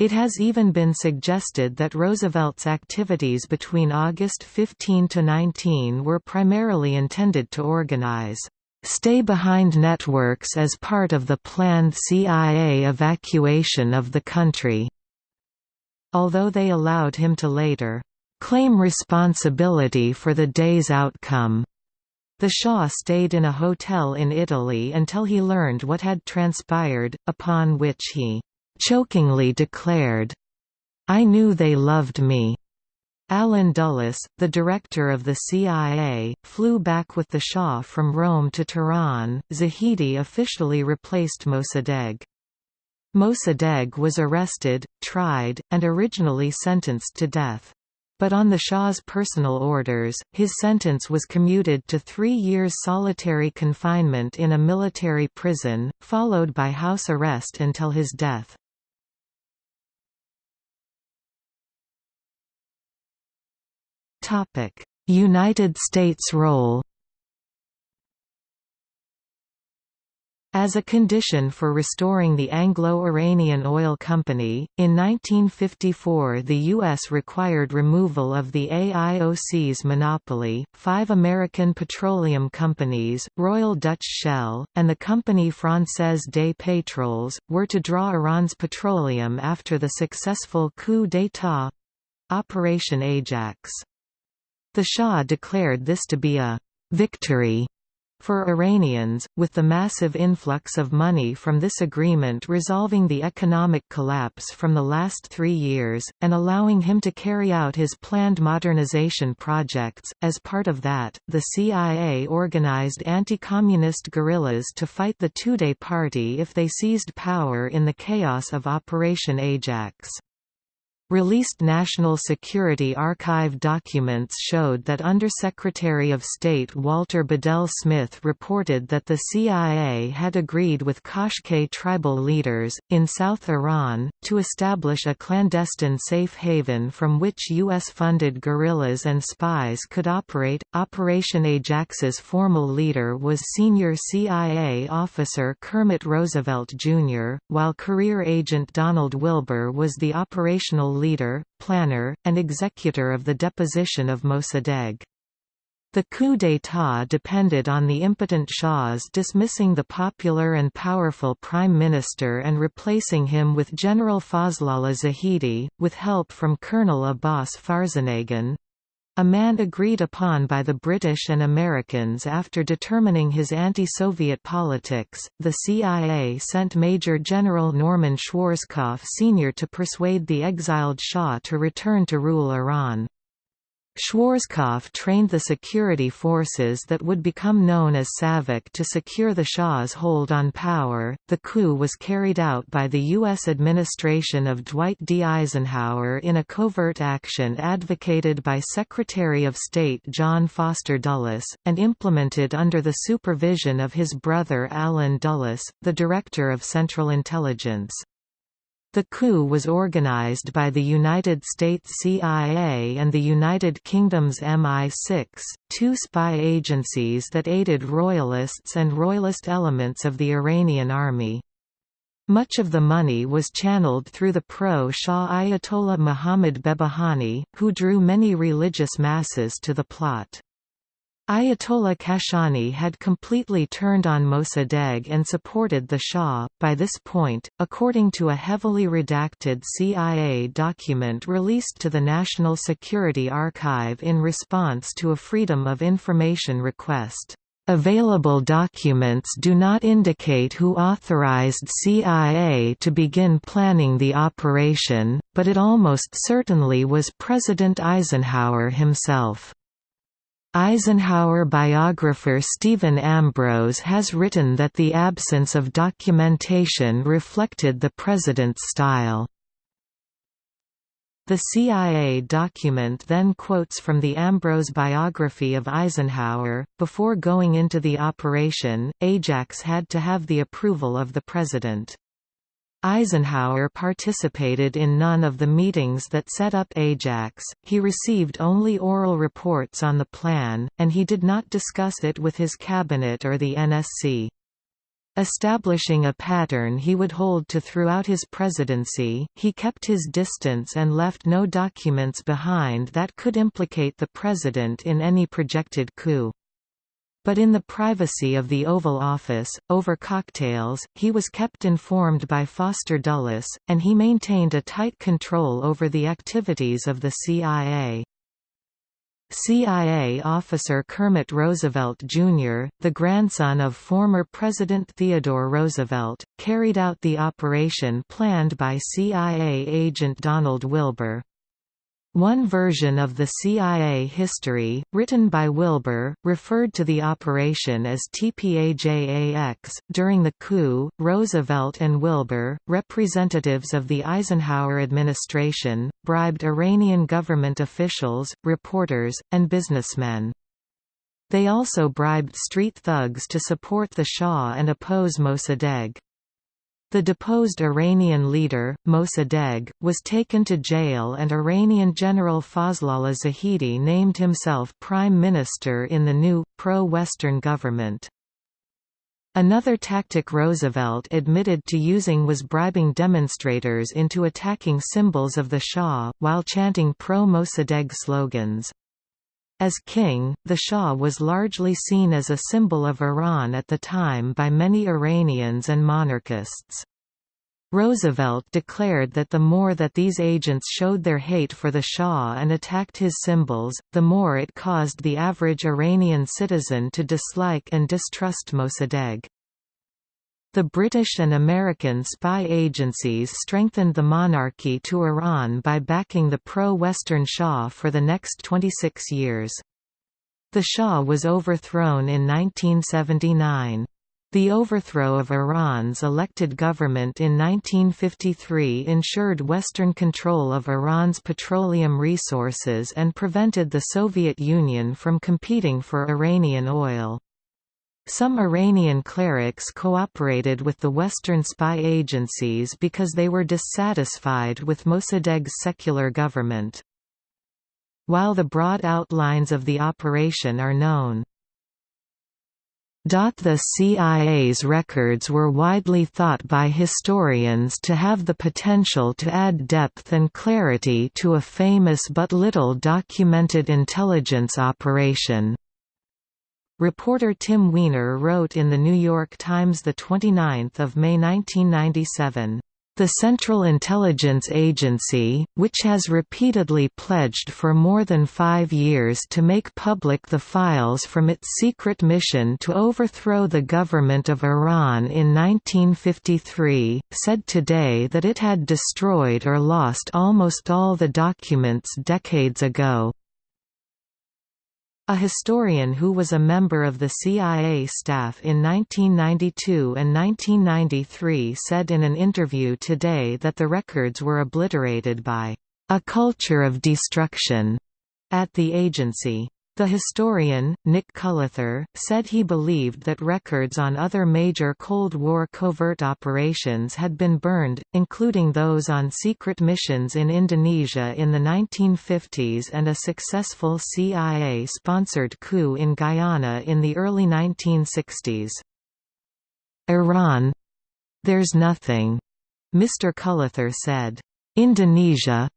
It has even been suggested that Roosevelt's activities between August 15 to 19 were primarily intended to organize stay-behind networks as part of the planned CIA evacuation of the country, although they allowed him to later claim responsibility for the day's outcome. The Shah stayed in a hotel in Italy until he learned what had transpired, upon which he chokingly declared, I knew they loved me. Allen Dulles, the director of the CIA, flew back with the Shah from Rome to Tehran. Zahedi officially replaced Mossadegh. Mossadegh was arrested, tried, and originally sentenced to death. But on the Shah's personal orders, his sentence was commuted to three years solitary confinement in a military prison, followed by house arrest until his death. United States role As a condition for restoring the Anglo-Iranian Oil Company, in 1954 the U.S. required removal of the AIOC's monopoly. Five American petroleum companies, Royal Dutch Shell, and the company Française des Pétroles, were to draw Iran's petroleum after the successful coup d'état—Operation Ajax. The Shah declared this to be a «victory» for Iranians, with the massive influx of money from this agreement resolving the economic collapse from the last three years, and allowing him to carry out his planned modernization projects. As part of that, the CIA organized anti-communist guerrillas to fight the Tudeh party if they seized power in the chaos of Operation Ajax. Released National Security Archive documents showed that Undersecretary of State Walter Bedell Smith reported that the CIA had agreed with Qashqai tribal leaders, in South Iran, to establish a clandestine safe haven from which U.S.-funded guerrillas and spies could operate. Operation Ajax's formal leader was senior CIA officer Kermit Roosevelt Jr., while career agent Donald Wilber was the operational leader, planner, and executor of the deposition of Mossadegh. The coup d'état depended on the impotent Shah's dismissing the popular and powerful prime minister and replacing him with General Fazlollah Zahedi, with help from Colonel Abbas Farzanegan a man agreed upon by the British and Americans after determining his anti-Soviet politics, the CIA sent Major General Norman Schwarzkopf Sr. to persuade the exiled Shah to return to rule Iran. Schwarzkopf trained the security forces that would become known as SAVAK to secure the Shah's hold on power. The coup was carried out by the U.S. administration of Dwight D. Eisenhower in a covert action advocated by Secretary of State John Foster Dulles, and implemented under the supervision of his brother Allen Dulles, the Director of Central Intelligence. The coup was organized by the United States CIA and the United Kingdom's MI6, two spy agencies that aided royalists and royalist elements of the Iranian army. Much of the money was channeled through the pro-Shah Ayatollah Muhammad Behbahani, who drew many religious masses to the plot. Ayatollah Kashani had completely turned on Mossadegh and supported the Shah. By this point, according to a heavily redacted CIA document released to the National Security Archive in response to a Freedom of Information request, Available documents do not indicate who authorized CIA to begin planning the operation, but it almost certainly was President Eisenhower himself. Eisenhower biographer Stephen Ambrose has written that the absence of documentation reflected the president's style. The CIA document then quotes from the Ambrose biography of Eisenhower, before going into the operation, Ajax had to have the approval of the president. Eisenhower participated in none of the meetings that set up Ajax, he received only oral reports on the plan, and he did not discuss it with his cabinet or the NSC. Establishing a pattern he would hold to throughout his presidency, he kept his distance and left no documents behind that could implicate the president in any projected coup. But in the privacy of the Oval Office, over cocktails, he was kept informed by Foster Dulles, and he maintained a tight control over the activities of the CIA. CIA officer Kermit Roosevelt Jr., the grandson of former President Theodore Roosevelt, carried out the operation planned by CIA agent Donald Wilber. One version of the CIA history, written by Wilber, referred to the operation as TPAJAX. During the coup, Roosevelt and Wilber, representatives of the Eisenhower administration, bribed Iranian government officials, reporters, and businessmen. They also bribed street thugs to support the Shah and oppose Mossadegh. The deposed Iranian leader, Mossadegh, was taken to jail and Iranian General Fazlollah Zahedi named himself prime minister in the new, pro-Western government. Another tactic Roosevelt admitted to using was bribing demonstrators into attacking symbols of the Shah, while chanting pro-Mossadegh slogans. As king, the Shah was largely seen as a symbol of Iran at the time by many Iranians and monarchists. Roosevelt declared that the more that these agents showed their hate for the Shah and attacked his symbols, the more it caused the average Iranian citizen to dislike and distrust Mossadegh. The British and American spy agencies strengthened the monarchy to Iran by backing the pro-Western Shah for the next 26 years. The Shah was overthrown in 1979. The overthrow of Iran's elected government in 1953 ensured Western control of Iran's petroleum resources and prevented the Soviet Union from competing for Iranian oil. Some Iranian clerics cooperated with the Western spy agencies because they were dissatisfied with Mossadegh's secular government. While the broad outlines of the operation are known, The CIA's records were widely thought by historians to have the potential to add depth and clarity to a famous but little documented intelligence operation. Reporter Tim Weiner wrote in The New York Times 29 May 1997, the Central Intelligence Agency, which has repeatedly pledged for more than five years to make public the files from its secret mission to overthrow the government of Iran in 1953, said today that it had destroyed or lost almost all the documents decades ago. A historian who was a member of the CIA staff in 1992 and 1993 said in an interview today that the records were obliterated by a culture of destruction at the agency. The historian, Nick Cullather, said he believed that records on other major Cold War covert operations had been burned, including those on secret missions in Indonesia in the 1950s and a successful CIA-sponsored coup in Guyana in the early 1960s. Iran There's nothing, Mr. Cullather said. Indonesia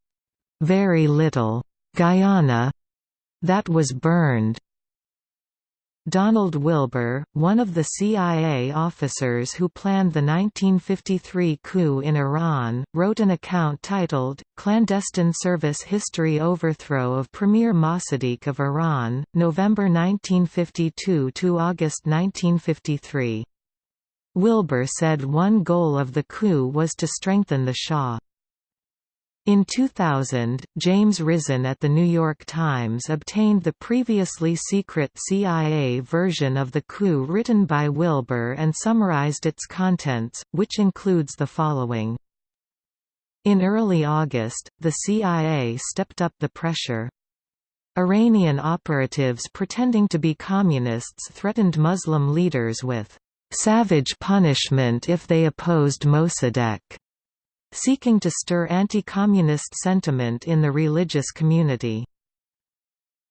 very little. Guyana that was burned. Donald Wilber, one of the CIA officers who planned the 1953 coup in Iran, wrote an account titled, Clandestine Service History Overthrow of Premier Mossadegh of Iran, November 1952 to August 1953. Wilber said one goal of the coup was to strengthen the Shah. In 2000, James Risen at The New York Times obtained the previously secret CIA version of the coup written by Wilber and summarized its contents, which includes the following. In early August, the CIA stepped up the pressure. Iranian operatives pretending to be communists threatened Muslim leaders with savage punishment if they opposed Mossadegh seeking to stir anti-communist sentiment in the religious community.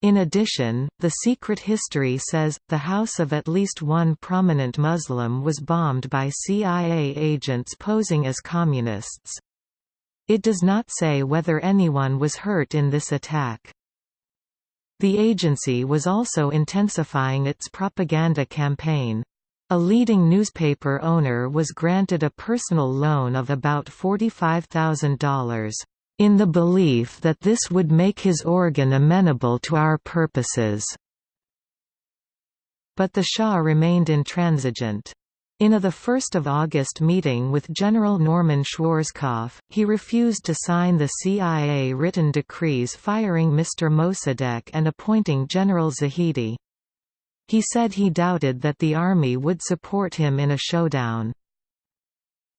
In addition, the secret history says, the house of at least one prominent Muslim was bombed by CIA agents posing as communists. It does not say whether anyone was hurt in this attack. The agency was also intensifying its propaganda campaign. A leading newspaper owner was granted a personal loan of about $45,000, in the belief that this would make his organ amenable to our purposes. But the Shah remained intransigent. In a 1 August meeting with General Norman Schwarzkopf, he refused to sign the CIA written decrees firing Mr. Mossadegh and appointing General Zahedi. He said he doubted that the Army would support him in a showdown.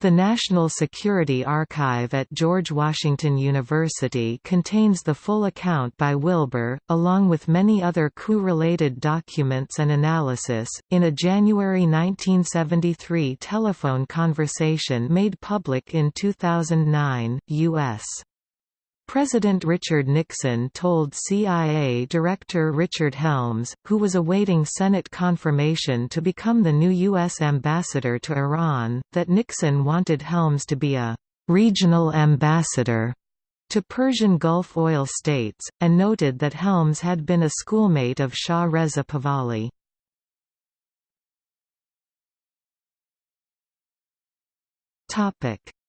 The National Security Archive at George Washington University contains the full account by Wilber, along with many other coup-related documents and analysis, in a January 1973 telephone conversation made public in 2009, U.S. President Richard Nixon told CIA Director Richard Helms, who was awaiting Senate confirmation to become the new U.S. ambassador to Iran, that Nixon wanted Helms to be a «regional ambassador» to Persian Gulf oil states, and noted that Helms had been a schoolmate of Shah Reza Pahlavi.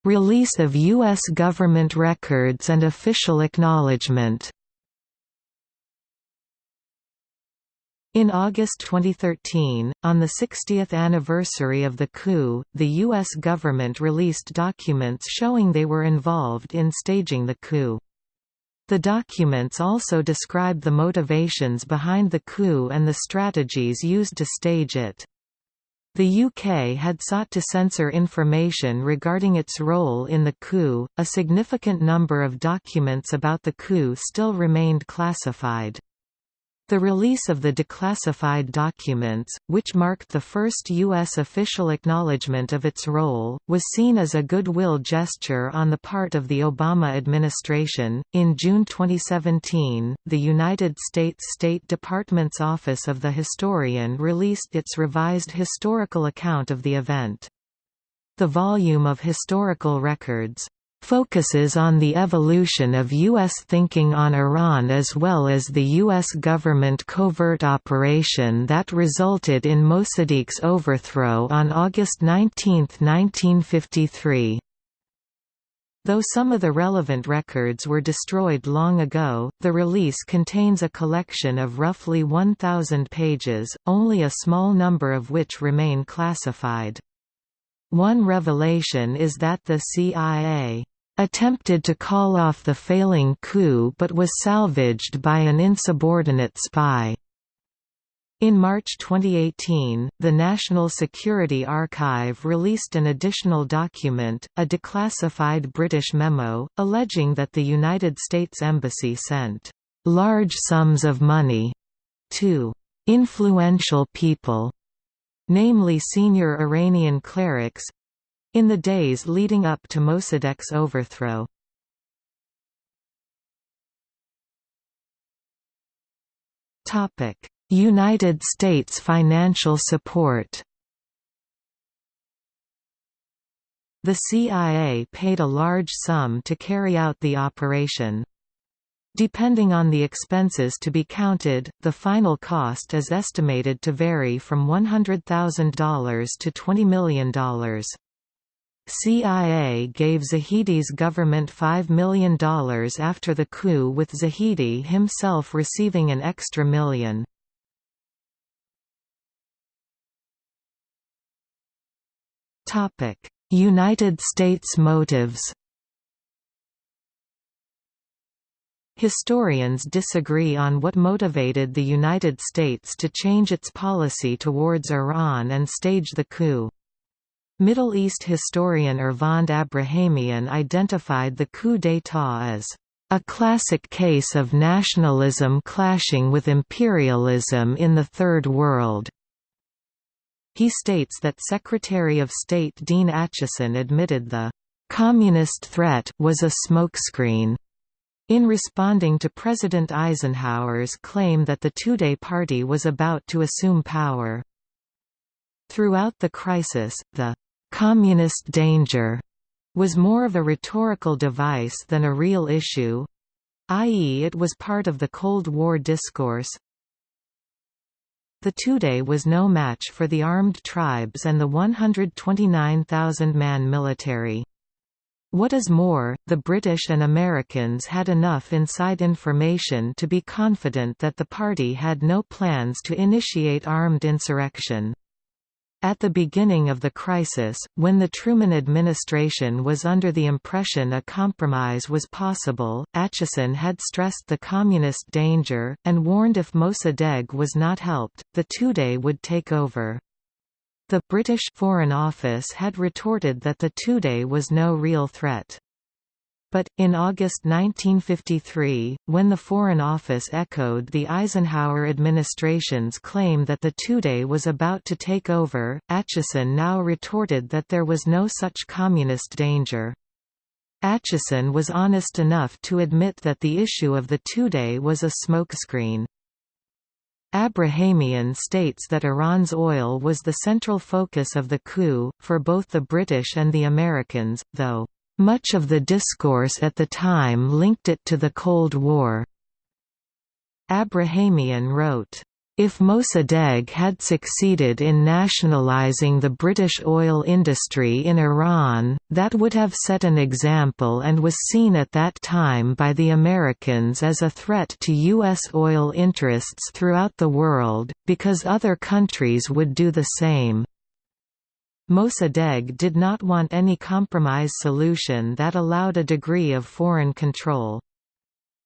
Release of U.S. government records and official acknowledgement In August 2013, on the 60th anniversary of the coup, the U.S. government released documents showing they were involved in staging the coup. The documents also describe the motivations behind the coup and the strategies used to stage it. The UK had sought to censor information regarding its role in the coup. A significant number of documents about the coup still remained classified. The release of the declassified documents, which marked the first U.S. official acknowledgement of its role, was seen as a goodwill gesture on the part of the Obama administration. In June 2017, the United States State Department's Office of the Historian released its revised historical account of the event. The volume of historical records, focuses on the evolution of U.S. thinking on Iran as well as the U.S. government covert operation that resulted in Mossadegh's overthrow on August 19, 1953. Though some of the relevant records were destroyed long ago, the release contains a collection of roughly 1,000 pages, only a small number of which remain classified. One revelation is that the CIA attempted to call off the failing coup but was salvaged by an insubordinate spy. In March 2018, the National Security Archive released an additional document, a declassified British memo, alleging that the United States Embassy sent large sums of money to influential people namely senior Iranian clerics in the days leading up to Mossadegh's overthrow. United States financial support The CIA paid a large sum to carry out the operation. Depending on the expenses to be counted, the final cost is estimated to vary from $100,000 to $20 million. CIA gave Zahedi's government $5 million after the coup with Zahidi himself receiving an extra million. United States motives Historians disagree on what motivated the United States to change its policy towards Iran and stage the coup. Middle East historian Ervand Abrahamian identified the coup d'état as a classic case of nationalism clashing with imperialism in the Third World. He states that Secretary of State Dean Acheson admitted the communist threat was a smokescreen in responding to President Eisenhower's claim that the Tudeh party was about to assume power. Throughout the crisis, the «communist danger» was more of a rhetorical device than a real issue i.e. it was part of the Cold War discourse. The Tudeh was no match for the armed tribes and the 129,000-man military. What is more, the British and Americans had enough inside information to be confident that the party had no plans to initiate armed insurrection. At the beginning of the crisis, when the Truman administration was under the impression a compromise was possible, Acheson had stressed the communist danger, and warned if Mossadegh was not helped, the Tudeh would take over. The British Foreign Office had retorted that the Tudeh was no real threat. But, in August 1953, when the Foreign Office echoed the Eisenhower administration's claim that the Tudeh was about to take over, Acheson now retorted that there was no such communist danger. Acheson was honest enough to admit that the issue of the Tudeh was a smokescreen. Abrahamian states that Iran's oil was the central focus of the coup, for both the British and the Americans, though, "...much of the discourse at the time linked it to the Cold War." Abrahamian wrote, if Mossadegh had succeeded in nationalizing the British oil industry in Iran, that would have set an example and was seen at that time by the Americans as a threat to U.S. oil interests throughout the world, because other countries would do the same. Mossadegh did not want any compromise solution that allowed a degree of foreign control.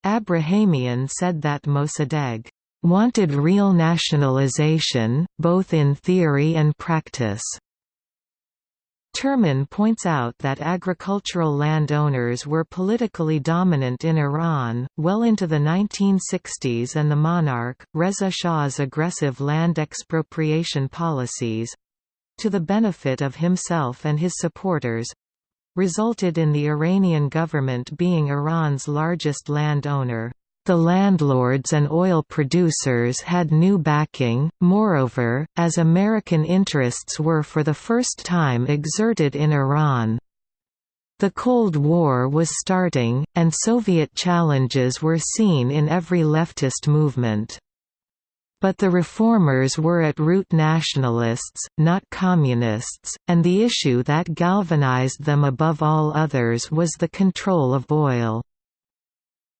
Abrahamian said that Mossadegh wanted real nationalization, both in theory and practice. Terman points out that agricultural landowners were politically dominant in Iran, well into the 1960s and the monarch, Reza Shah's aggressive land expropriation policies—to the benefit of himself and his supporters—resulted in the Iranian government being Iran's largest landowner. The landlords and oil producers had new backing, moreover, as American interests were for the first time exerted in Iran. The Cold War was starting, and Soviet challenges were seen in every leftist movement. But the reformers were at root nationalists, not communists, and the issue that galvanized them above all others was the control of oil.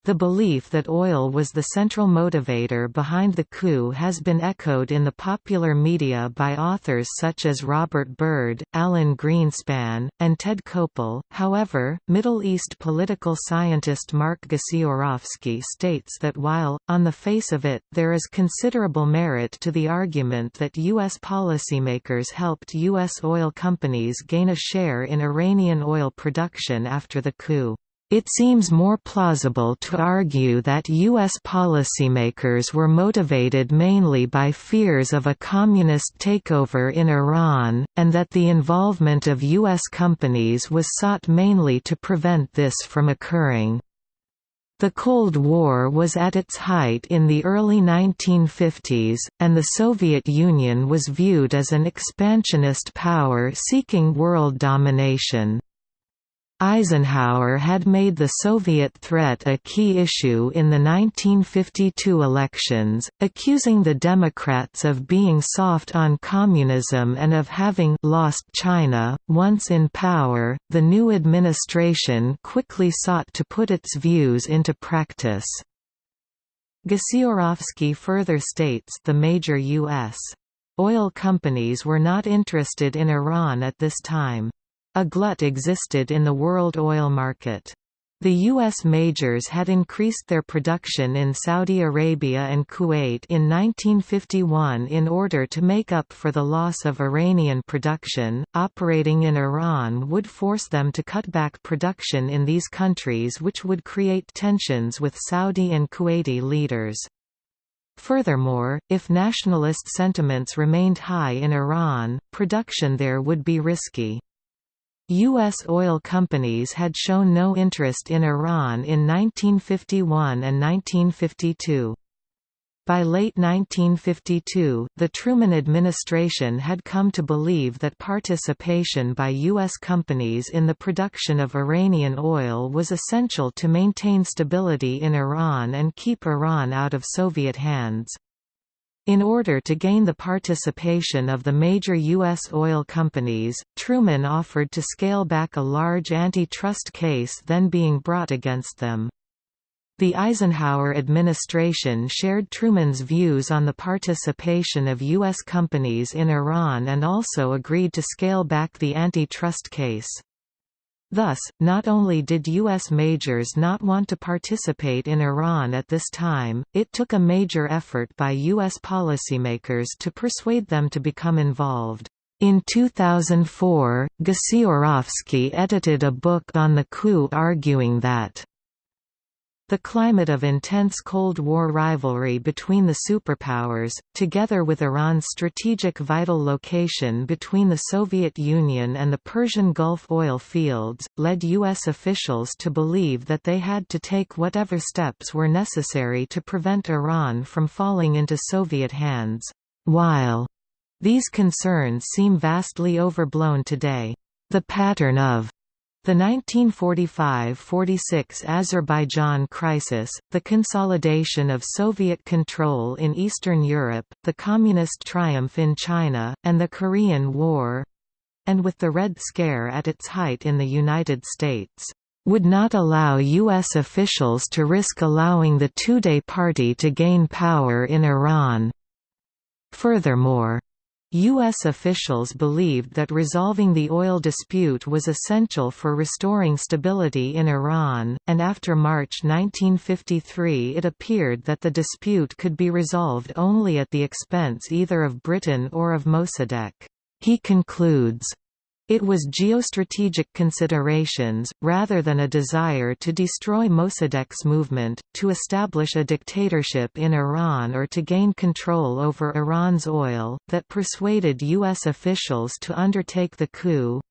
The belief that oil was the central motivator behind the coup has been echoed in the popular media by authors such as Robert Byrd, Alan Greenspan, and Ted Koppel. However, Middle East political scientist Mark Gasiorowski states that while, on the face of it, there is considerable merit to the argument that U.S. policymakers helped U.S. oil companies gain a share in Iranian oil production after the coup. It seems more plausible to argue that U.S. policymakers were motivated mainly by fears of a communist takeover in Iran, and that the involvement of U.S. companies was sought mainly to prevent this from occurring. The Cold War was at its height in the early 1950s, and the Soviet Union was viewed as an expansionist power seeking world domination. Eisenhower had made the Soviet threat a key issue in the 1952 elections, accusing the Democrats of being soft on communism and of having lost China. Once in power, the new administration quickly sought to put its views into practice. Gasiorowski further states the major U.S. oil companies were not interested in Iran at this time. A glut existed in the world oil market. The U.S. majors had increased their production in Saudi Arabia and Kuwait in 1951 in order to make up for the loss of Iranian production. Operating in Iran would force them to cut back production in these countries, which would create tensions with Saudi and Kuwaiti leaders. Furthermore, if nationalist sentiments remained high in Iran, production there would be risky. U.S. oil companies had shown no interest in Iran in 1951 and 1952. By late 1952, the Truman administration had come to believe that participation by U.S. companies in the production of Iranian oil was essential to maintain stability in Iran and keep Iran out of Soviet hands. In order to gain the participation of the major U.S. oil companies, Truman offered to scale back a large antitrust case then being brought against them. The Eisenhower administration shared Truman's views on the participation of U.S. companies in Iran and also agreed to scale back the antitrust case. Thus, not only did U.S. majors not want to participate in Iran at this time, it took a major effort by U.S. policymakers to persuade them to become involved. In 2004, Gasiorowski edited a book on the coup arguing that the climate of intense Cold War rivalry between the superpowers, together with Iran's strategic vital location between the Soviet Union and the Persian Gulf oil fields, led U.S. officials to believe that they had to take whatever steps were necessary to prevent Iran from falling into Soviet hands. While these concerns seem vastly overblown today, the pattern of the 1945–46 Azerbaijan crisis, the consolidation of Soviet control in Eastern Europe, the Communist triumph in China, and the Korean War—and with the Red Scare at its height in the United States would not allow U.S. officials to risk allowing the Tudeh party to gain power in Iran. Furthermore, U.S. officials believed that resolving the oil dispute was essential for restoring stability in Iran, and after March 1953 it appeared that the dispute could be resolved only at the expense either of Britain or of Mossadegh. He concludes, It was geostrategic considerations, rather than a desire to destroy Mossadegh's movement, to establish a dictatorship in Iran or to gain control over Iran's oil, that persuaded U.S. officials to undertake the coup.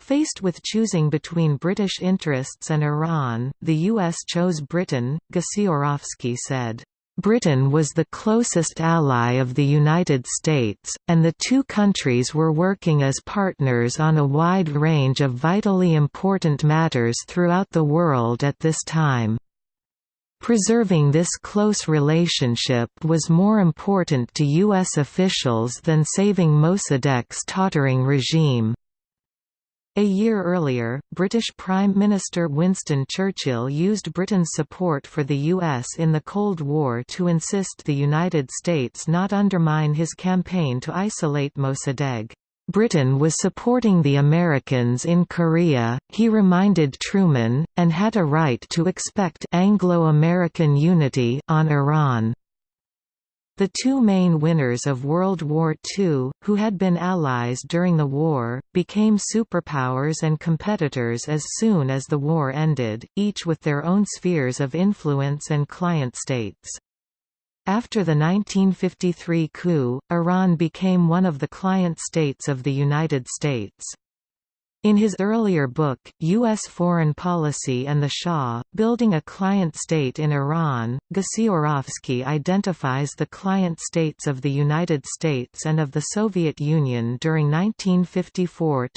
Faced with choosing between British interests and Iran, the U.S. chose Britain, Gasiorowski said. Britain was the closest ally of the United States, and the two countries were working as partners on a wide range of vitally important matters throughout the world at this time. Preserving this close relationship was more important to U.S. officials than saving Mossadegh's tottering regime. A year earlier, British Prime Minister Winston Churchill used Britain's support for the U.S. in the Cold War to insist the United States not undermine his campaign to isolate Mossadegh. Britain was supporting the Americans in Korea, he reminded Truman, and had a right to expect Anglo-American unity on Iran. The two main winners of World War II, who had been allies during the war, became superpowers and competitors as soon as the war ended, each with their own spheres of influence and client states. After the 1953 coup, Iran became one of the client states of the United States. In his earlier book, U.S. Foreign Policy and the Shah, Building a Client State in Iran, Gasiorowski identifies the client states of the United States and of the Soviet Union during 1954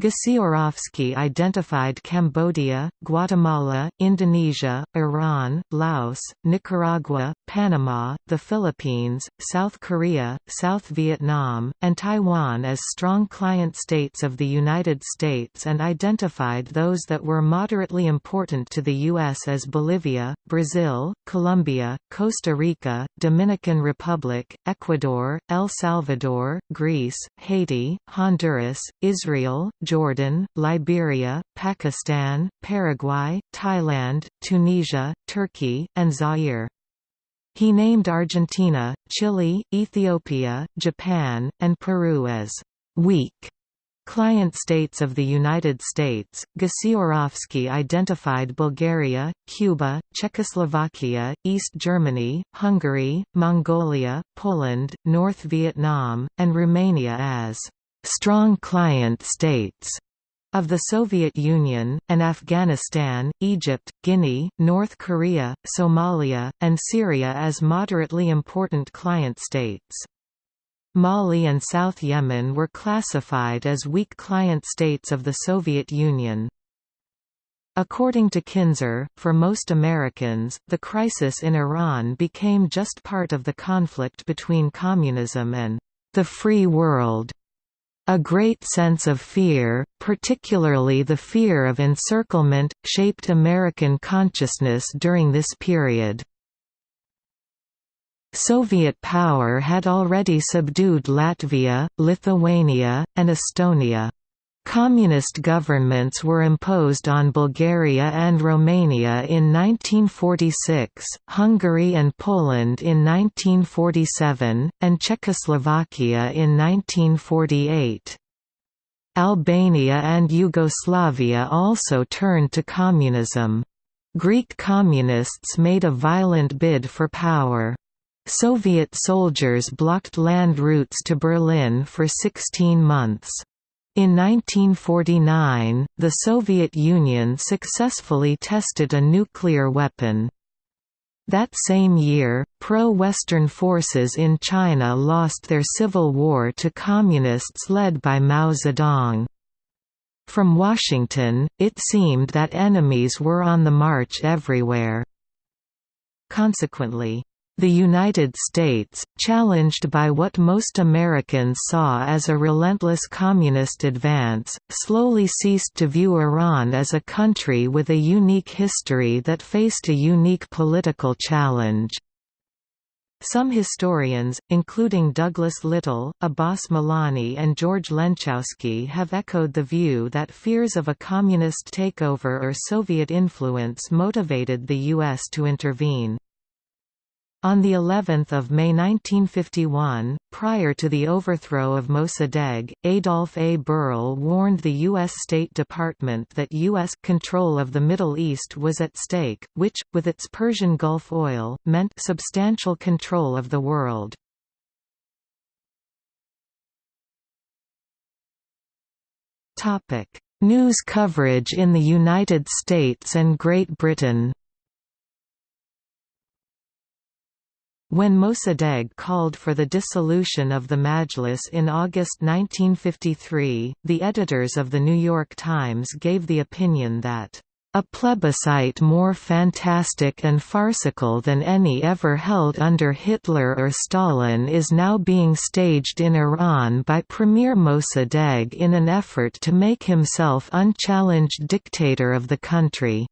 to 1977. Gasiorowski identified Cambodia, Guatemala, Indonesia, Iran, Laos, Nicaragua, Panama, the Philippines, South Korea, South Vietnam, and Taiwan as strong client states of the United States and identified those that were moderately important to the U.S. as Bolivia, Brazil, Colombia, Costa Rica, Dominican Republic, Ecuador, El Salvador, Greece, Haiti, Honduras, Israel, Jordan, Liberia, Pakistan, Paraguay, Thailand, Tunisia, Turkey, and Zaire. He named Argentina, Chile, Ethiopia, Japan, and Peru as weak client states of the United States. Gasiorowski identified Bulgaria, Cuba, Czechoslovakia, East Germany, Hungary, Mongolia, Poland, North Vietnam, and Romania as strong client states of the Soviet Union, and Afghanistan, Egypt, Guinea, North Korea, Somalia, and Syria as moderately important client states. Mali and South Yemen were classified as weak client states of the Soviet Union. According to Kinzer, for most Americans, the crisis in Iran became just part of the conflict between communism and the free world. A great sense of fear, particularly the fear of encirclement, shaped American consciousness during this period. Soviet power had already subdued Latvia, Lithuania, and Estonia. Communist governments were imposed on Bulgaria and Romania in 1946, Hungary and Poland in 1947, and Czechoslovakia in 1948. Albania and Yugoslavia also turned to communism. Greek communists made a violent bid for power. Soviet soldiers blocked land routes to Berlin for 16 months. In 1949, the Soviet Union successfully tested a nuclear weapon. That same year, pro-Western forces in China lost their civil war to communists led by Mao Zedong. From Washington, it seemed that enemies were on the march everywhere. Consequently, the United States, challenged by what most Americans saw as a relentless communist advance, slowly ceased to view Iran as a country with a unique history that faced a unique political challenge. Some historians, including Douglas Little, Abbas Milani and George Lenczowski have echoed the view that fears of a communist takeover or Soviet influence motivated the U.S. to intervene. On the 11th of May 1951, prior to the overthrow of Mossadegh, Adolph A. Berle warned the U.S. State Department that U.S. control of the Middle East was at stake, which, with its Persian Gulf oil, meant substantial control of the world. News coverage in the United States and Great Britain When Mossadegh called for the dissolution of the Majlis in August 1953, the editors of The New York Times gave the opinion that, "...a plebiscite more fantastic and farcical than any ever held under Hitler or Stalin is now being staged in Iran by Premier Mossadegh in an effort to make himself unchallenged dictator of the country."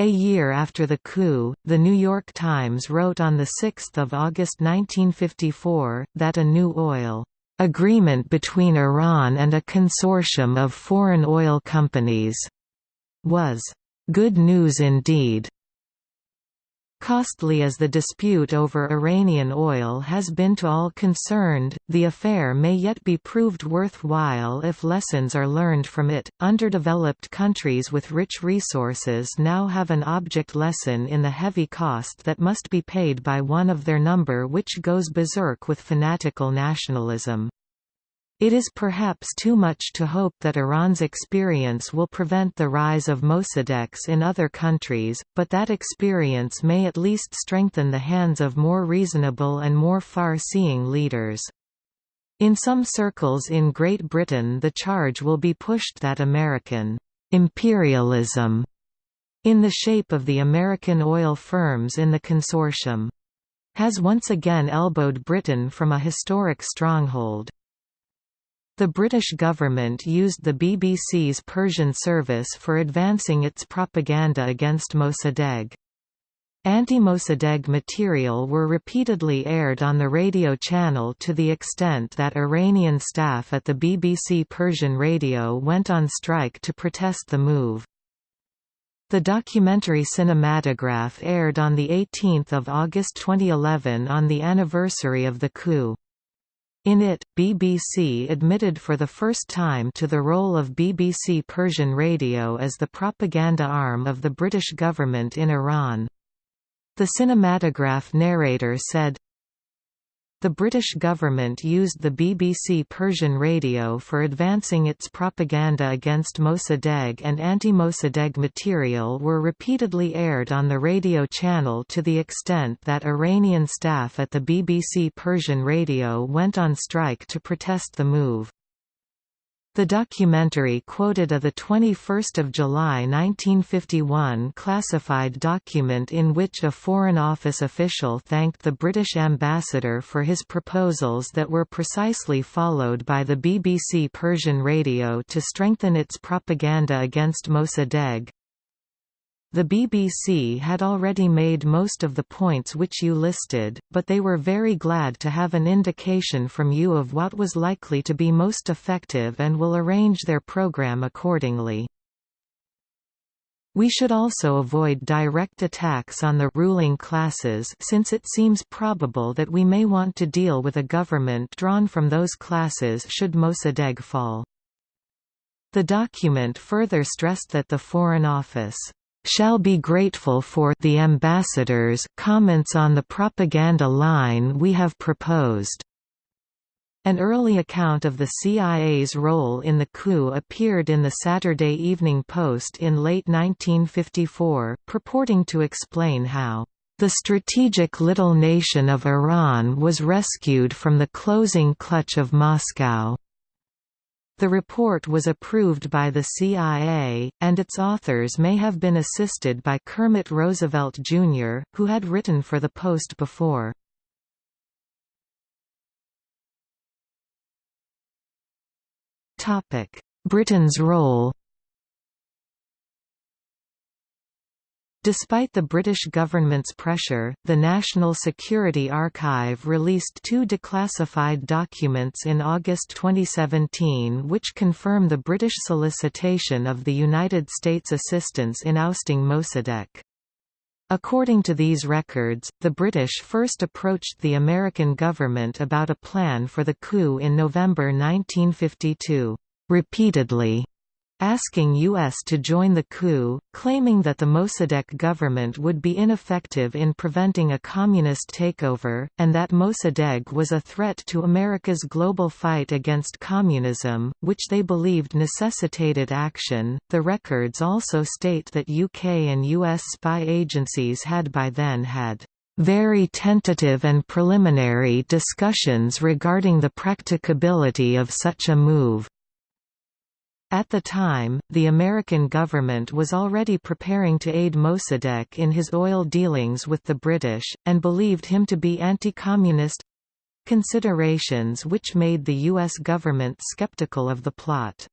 A year after the coup, The New York Times wrote on 6 August 1954, that a new oil agreement between Iran and a consortium of foreign oil companies was good news indeed. Costly as the dispute over Iranian oil has been to all concerned, the affair may yet be proved worthwhile if lessons are learned from it. Underdeveloped countries with rich resources now have an object lesson in the heavy cost that must be paid by one of their number which goes berserk with fanatical nationalism. It is perhaps too much to hope that Iran's experience will prevent the rise of Mossadeghs in other countries, but that experience may at least strengthen the hands of more reasonable and more far-seeing leaders. In some circles in Great Britain the charge will be pushed that American imperialism in the shape of the American oil firms in the consortium has once again elbowed Britain from a historic stronghold. The British government used the BBC's Persian service for advancing its propaganda against Mossadegh. Anti-Mossadegh material were repeatedly aired on the radio channel to the extent that Iranian staff at the BBC Persian radio went on strike to protest the move. The documentary Cinematograph aired on 18 August 2011 on the anniversary of the coup. In it, BBC admitted for the first time to the role of BBC Persian Radio as the propaganda arm of the British government in Iran. The cinematograph narrator said, the British government used the BBC Persian radio for advancing its propaganda against Mossadegh and anti-Mossadegh material were repeatedly aired on the radio channel to the extent that Iranian staff at the BBC Persian radio went on strike to protest the move. The documentary quoted a 21 July 1951 classified document in which a Foreign Office official thanked the British ambassador for his proposals that were precisely followed by the BBC Persian radio to strengthen its propaganda against Mossadegh. The BBC had already made most of the points which you listed, but they were very glad to have an indication from you of what was likely to be most effective and will arrange their program accordingly. We should also avoid direct attacks on the ruling classes since it seems probable that we may want to deal with a government drawn from those classes should Mossadegh fall. The document further stressed that the Foreign Office shall be grateful for the ambassador's comments on the propaganda line we have proposed. An early account of the CIA's role in the coup appeared in the Saturday Evening Post in late 1954, purporting to explain how the strategic little nation of Iran was rescued from the closing clutch of Moscow. The report was approved by the CIA, and its authors may have been assisted by Kermit Roosevelt, Jr., who had written for the Post before. Britain's role Despite the British government's pressure, the National Security Archive released two declassified documents in August 2017 which confirm the British solicitation of the United States assistance in ousting Mossadegh. According to these records, the British first approached the American government about a plan for the coup in November 1952, repeatedly asking U.S. to join the coup, claiming that the Mossadegh government would be ineffective in preventing a communist takeover, and that Mossadegh was a threat to America's global fight against communism, which they believed necessitated action. The records also state that UK and US spy agencies had by then had very tentative and preliminary discussions regarding the practicability of such a move. At the time, the American government was already preparing to aid Mossadegh in his oil dealings with the British, and believed him to be anti-communist—considerations which made the U.S. government skeptical of the plot.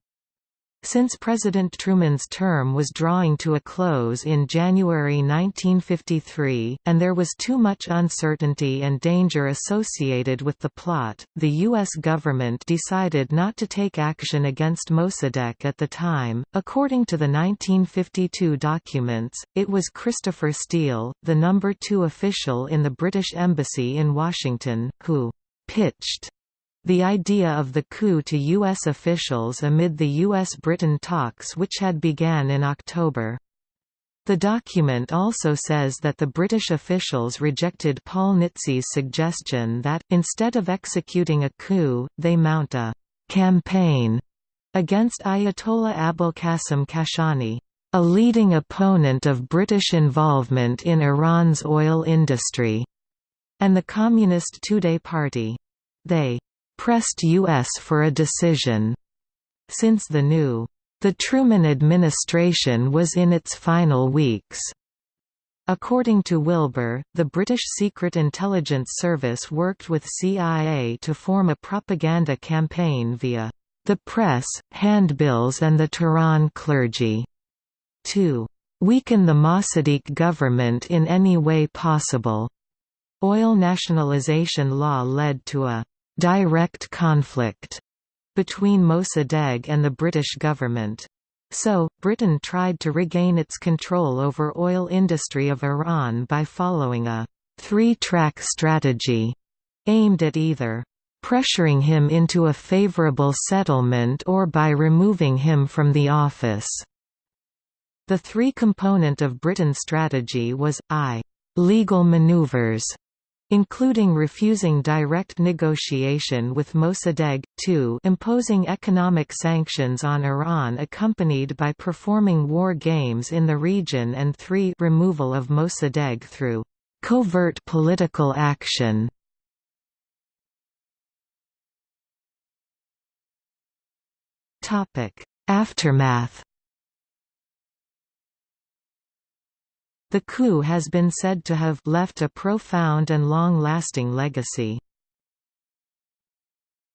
Since President Truman's term was drawing to a close in January 1953, and there was too much uncertainty and danger associated with the plot, the U.S. government decided not to take action against Mossadegh at the time. According to the 1952 documents, it was Christopher Steel, the number two official in the British Embassy in Washington, who pitched the idea of the coup to U.S. officials amid the U.S.-Britain talks which had began in October. The document also says that the British officials rejected Paul Nitze's suggestion that, instead of executing a coup, they mount a «campaign» against Ayatollah Abul Qasim Kashani, a leading opponent of British involvement in Iran's oil industry, and the Communist Tudeh Party. They pressed U.S. for a decision. Since the new, the Truman administration was in its final weeks. According to Wilber, the British Secret Intelligence Service worked with CIA to form a propaganda campaign via the press, handbills and the Tehran clergy to weaken the Mossadegh government in any way possible. Oil nationalization law led to a direct conflict between Mossadegh and the British government. So, Britain tried to regain its control over oil industry of Iran by following a three-track strategy aimed at either pressuring him into a favourable settlement or by removing him from the office. The three-component of Britain's strategy was, I. Legal maneuvers including refusing direct negotiation with Mossadegh, 2 imposing economic sanctions on Iran accompanied by performing war games in the region and 3 removal of Mossadegh through covert political action. Aftermath The coup has been said to have left a profound and long-lasting legacy.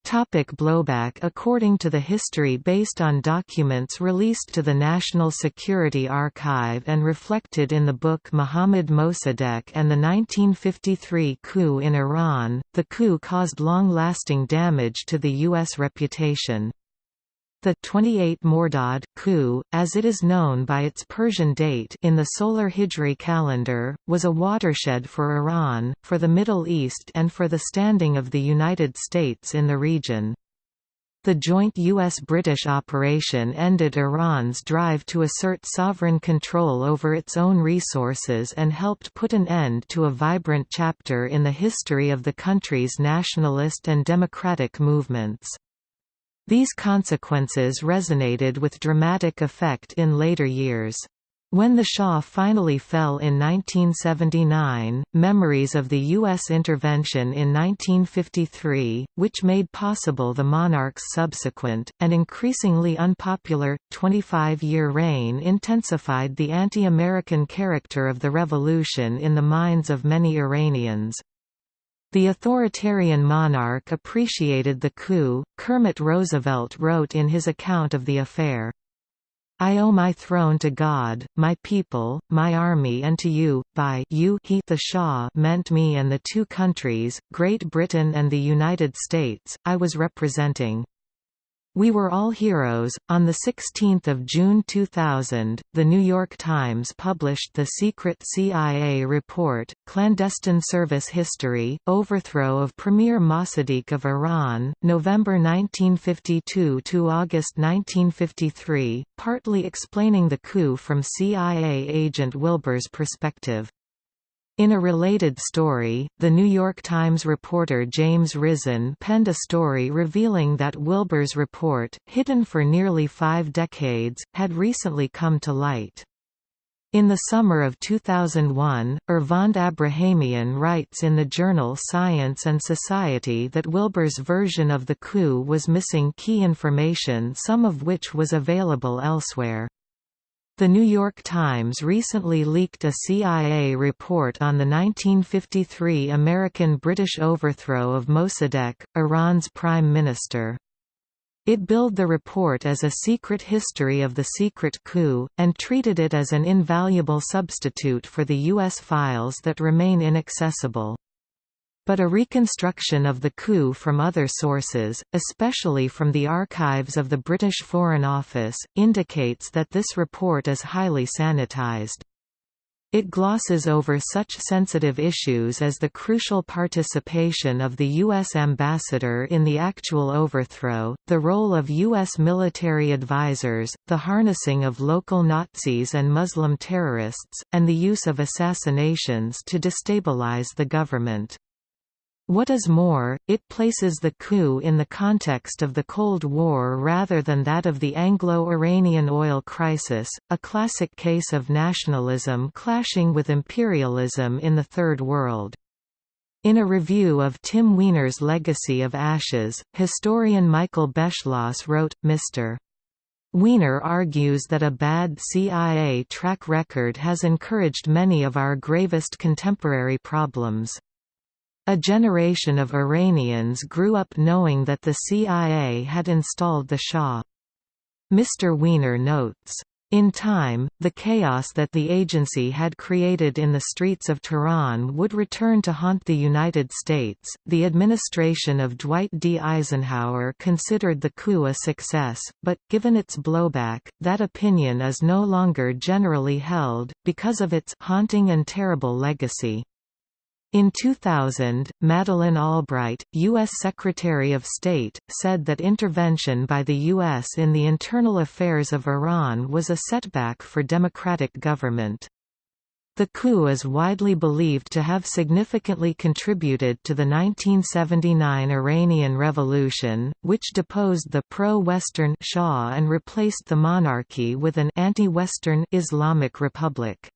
Topic blowback According to the history based on documents released to the National Security Archive and reflected in the book Mohammad Mossadegh and the 1953 coup in Iran, the coup caused long-lasting damage to the U.S. reputation. The 28 Mordad coup, as it is known by its Persian date in the solar Hijri calendar, was a watershed for Iran, for the Middle East and for the standing of the United States in the region. The joint U.S.-British operation ended Iran's drive to assert sovereign control over its own resources and helped put an end to a vibrant chapter in the history of the country's nationalist and democratic movements. These consequences resonated with dramatic effect in later years. When the Shah finally fell in 1979, memories of the U.S. intervention in 1953, which made possible the monarch's subsequent, and increasingly unpopular, 25-year reign intensified the anti-American character of the revolution in the minds of many Iranians. The authoritarian monarch appreciated the coup. Kermit Roosevelt wrote in his account of the affair, I owe my throne to God, my people, my army and to you, by you he the Shah meant me and the two countries, Great Britain and the United States, I was representing. We Were All Heroes. On 16 June 2000, The New York Times published the secret CIA report, Clandestine Service History, Overthrow of Premier Mossadegh of Iran, November 1952 to August 1953, partly explaining the coup from CIA agent Wilber's perspective. In a related story, The New York Times reporter James Risen penned a story revealing that Wilber's report, hidden for nearly five decades, had recently come to light. In the summer of 2001, Ervand Abrahamian writes in the journal Science and Society that Wilber's version of the coup was missing key information some of which was available elsewhere. The New York Times recently leaked a CIA report on the 1953 American-British overthrow of Mossadegh, Iran's prime minister. It billed the report as a secret history of the secret coup, and treated it as an invaluable substitute for the U.S. files that remain inaccessible. But a reconstruction of the coup from other sources, especially from the archives of the British Foreign Office, indicates that this report is highly sanitized. It glosses over such sensitive issues as the crucial participation of the U.S. ambassador in the actual overthrow, the role of U.S. military advisors, the harnessing of local Nazis and Muslim terrorists, and the use of assassinations to destabilize the government. What is more, it places the coup in the context of the Cold War rather than that of the Anglo-Iranian oil crisis, a classic case of nationalism clashing with imperialism in the Third World. In a review of Tim Weiner's Legacy of Ashes, historian Michael Beschloss wrote, Mr. Weiner argues that a bad CIA track record has encouraged many of our gravest contemporary problems. A generation of Iranians grew up knowing that the CIA had installed the Shah. Mr. Weiner notes, in time, the chaos that the agency had created in the streets of Tehran would return to haunt the United States. The administration of Dwight D. Eisenhower considered the coup a success, but, given its blowback, that opinion is no longer generally held, because of its haunting and terrible legacy. In 2000, Madeleine Albright, U.S. Secretary of State, said that intervention by the U.S. in the internal affairs of Iran was a setback for democratic government. The coup is widely believed to have significantly contributed to the 1979 Iranian Revolution, which deposed the pro-Western Shah and replaced the monarchy with an anti-Western Islamic Republic.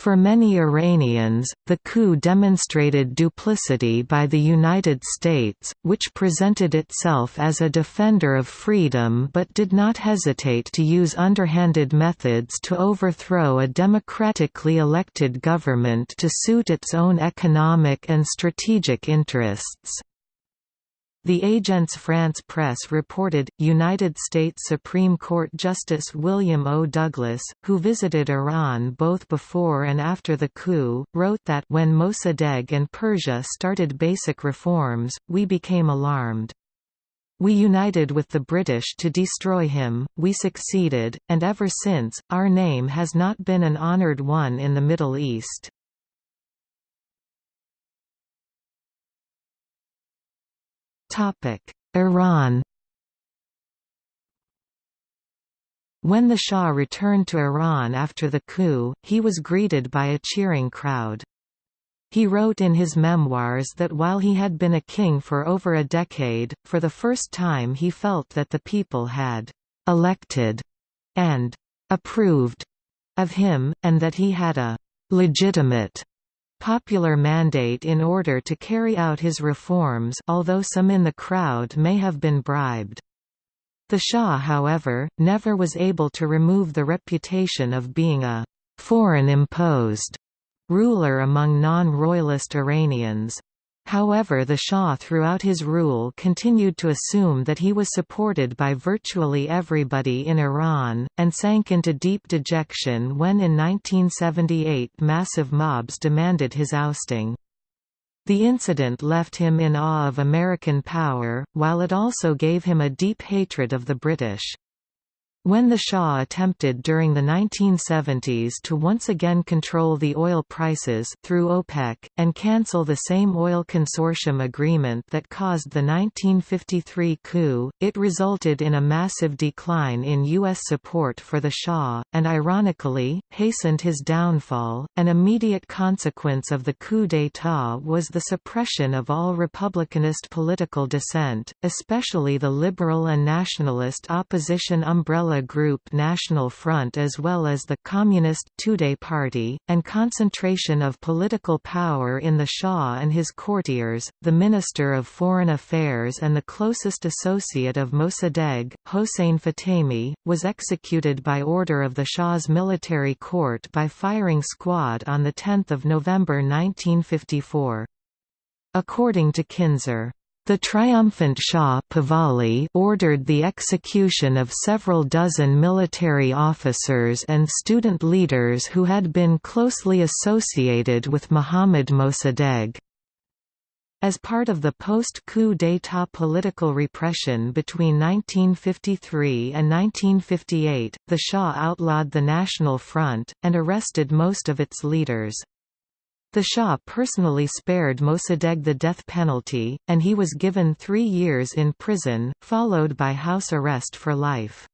For many Iranians, the coup demonstrated duplicity by the United States, which presented itself as a defender of freedom but did not hesitate to use underhanded methods to overthrow a democratically elected government to suit its own economic and strategic interests. The Agence France Presse reported, United States Supreme Court Justice William O. Douglas, who visited Iran both before and after the coup, wrote that when Mossadegh and Persia started basic reforms, we became alarmed. We united with the British to destroy him, we succeeded, and ever since, our name has not been an honored one in the Middle East. Iran When the Shah returned to Iran after the coup, he was greeted by a cheering crowd. He wrote in his memoirs that while he had been a king for over a decade, for the first time he felt that the people had «elected» and «approved» of him, and that he had a «legitimate» popular mandate in order to carry out his reforms although some in the crowd may have been bribed. The Shah however, never was able to remove the reputation of being a «foreign-imposed» ruler among non-royalist Iranians. However the Shah throughout his rule continued to assume that he was supported by virtually everybody in Iran, and sank into deep dejection when in 1978 massive mobs demanded his ousting. The incident left him in awe of American power, while it also gave him a deep hatred of the British. When the Shah attempted during the 1970s to once again control the oil prices through OPEC, and cancel the same oil consortium agreement that caused the 1953 coup, it resulted in a massive decline in U.S. support for the Shah, and ironically, hastened his downfall. An immediate consequence of the coup d'état was the suppression of all republicanist political dissent, especially the liberal and nationalist opposition umbrella umbrella group National Front as well as the Communist Tudeh Party, and concentration of political power in the Shah and his courtiers, the Minister of Foreign Affairs and the closest associate of Mossadegh, Hossein Fatemi, was executed by order of the Shah's military court by firing squad on 10 November 1954. According to Kinzer, the triumphant Shah Pahlavi ordered the execution of several dozen military officers and student leaders who had been closely associated with Muhammad Mossadegh. As part of the post-coup d'état political repression between 1953 and 1958, the Shah outlawed the National Front, and arrested most of its leaders. The Shah personally spared Mossadegh the death penalty, and he was given three years in prison, followed by house arrest for life.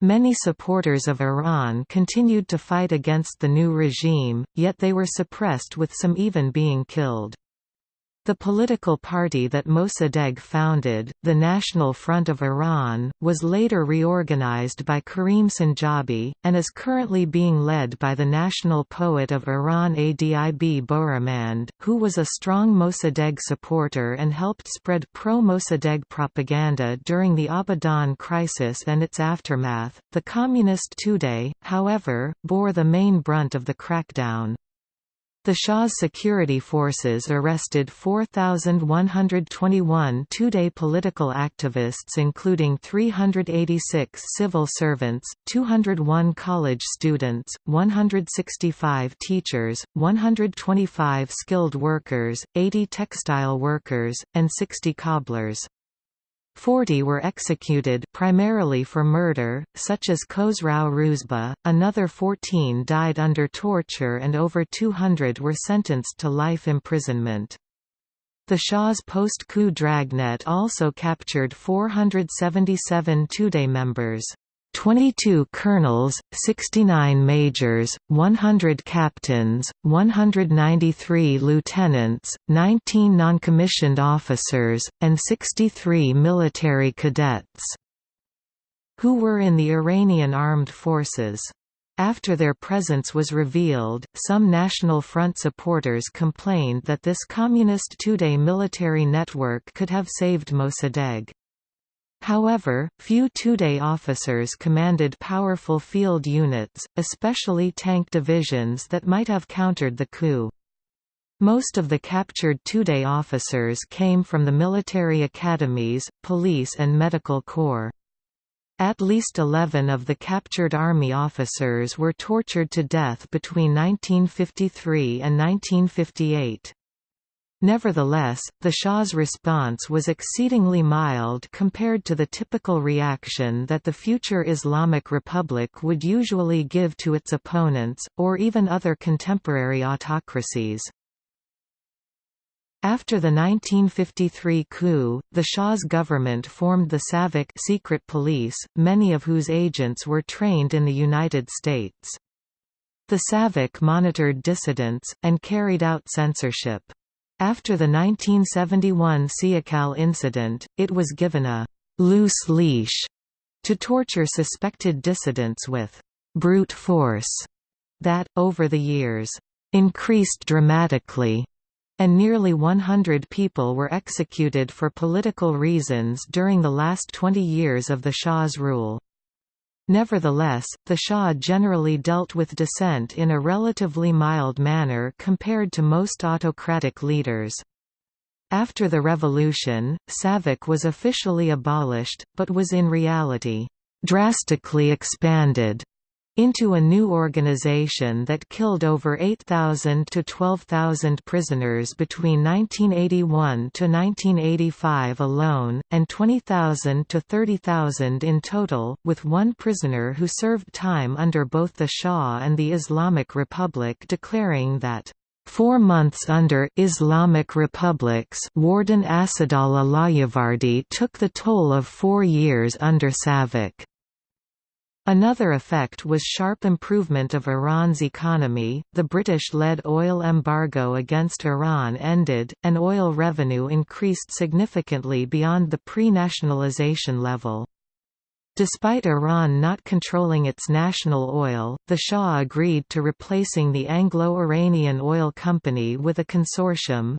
Many supporters of Iran continued to fight against the new regime, yet they were suppressed with some even being killed. The political party that Mossadegh founded, the National Front of Iran, was later reorganized by Karim Sanjabi, and is currently being led by the national poet of Iran Adib Boroumand, who was a strong Mossadegh supporter and helped spread pro-Mossadegh propaganda during the Abadan crisis and its aftermath. The communist Tudeh, however, bore the main brunt of the crackdown. The Shah's security forces arrested 4,121 Tudeh political activists including 386 civil servants, 201 college students, 165 teachers, 125 skilled workers, 80 textile workers, and 60 cobblers. Forty were executed primarily for murder, such as Khosrow Roozbeh, another 14 died under torture and over 200 were sentenced to life imprisonment. The Shah's post-coup dragnet also captured 477 Tudeh members. 22 colonels, 69 majors, 100 captains, 193 lieutenants, 19 noncommissioned officers, and 63 military cadets who were in the Iranian armed forces. After their presence was revealed, some National Front supporters complained that this Communist Tudeh military network could have saved Mossadegh. However, few Tudeh officers commanded powerful field units, especially tank divisions that might have countered the coup. Most of the captured Tudeh officers came from the military academies, police and medical corps. At least 11 of the captured army officers were tortured to death between 1953 and 1958. Nevertheless, the Shah's response was exceedingly mild compared to the typical reaction that the future Islamic Republic would usually give to its opponents, or even other contemporary autocracies. After the 1953 coup, the Shah's government formed the SAVAK secret police, many of whose agents were trained in the United States. The SAVAK monitored dissidents, and carried out censorship. After the 1971 Siahkal incident, it was given a «loose leash» to torture suspected dissidents with «brute force» that, over the years, «increased dramatically» and nearly 100 people were executed for political reasons during the last 20 years of the Shah's rule. Nevertheless, the Shah generally dealt with dissent in a relatively mild manner compared to most autocratic leaders. After the revolution, SAVAK was officially abolished, but was in reality, drastically expanded. Into a new organization that killed over 8,000 to 12,000 prisoners between 1981 to 1985 alone, and 20,000 to 30,000 in total, with one prisoner who served time under both the Shah and the Islamic Republic declaring that Four months under Islamic Republics Warden Asadullah Lajevardi took the toll of four years under Savak. Another effect was sharp improvement of Iran's economy, the British-led oil embargo against Iran ended, and oil revenue increased significantly beyond the pre-nationalization level. Despite Iran not controlling its national oil, the Shah agreed to replacing the Anglo-Iranian Oil Company with a consortium,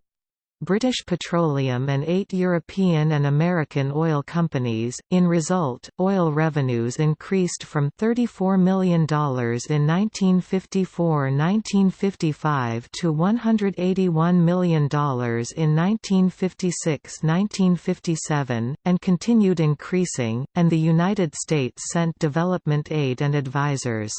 British Petroleum and eight European and American oil companies. In result, oil revenues increased from $34 million in 1954–1955 to $181 million in 1956–1957, and continued increasing, and the United States sent development aid and advisors.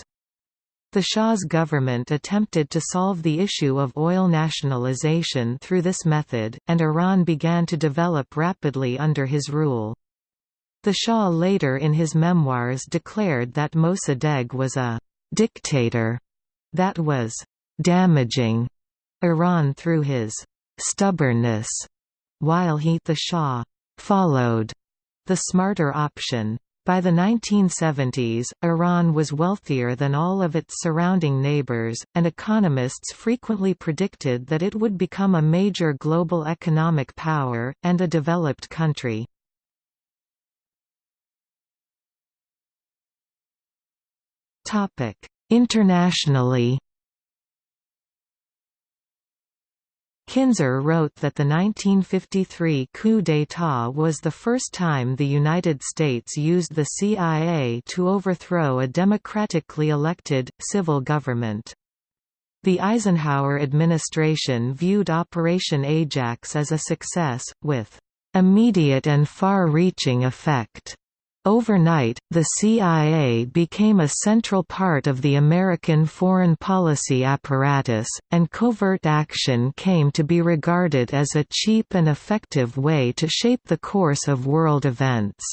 The Shah's government attempted to solve the issue of oil nationalization through this method, and Iran began to develop rapidly under his rule. The Shah later in his memoirs declared that Mossadegh was a «dictator» that was «damaging» Iran through his «stubbornness», while he the Shah «followed» the smarter option. By the 1970s, Iran was wealthier than all of its surrounding neighbors, and economists frequently predicted that it would become a major global economic power, and a developed country. Internationally Kinzer wrote that the 1953 coup d'état was the first time the United States used the CIA to overthrow a democratically elected, civil government. The Eisenhower administration viewed Operation Ajax as a success, with immediate and far-reaching effect. Overnight, the CIA became a central part of the American foreign policy apparatus, and covert action came to be regarded as a cheap and effective way to shape the course of world events.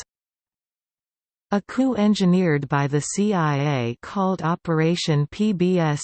A coup engineered by the CIA called Operation PBSuccess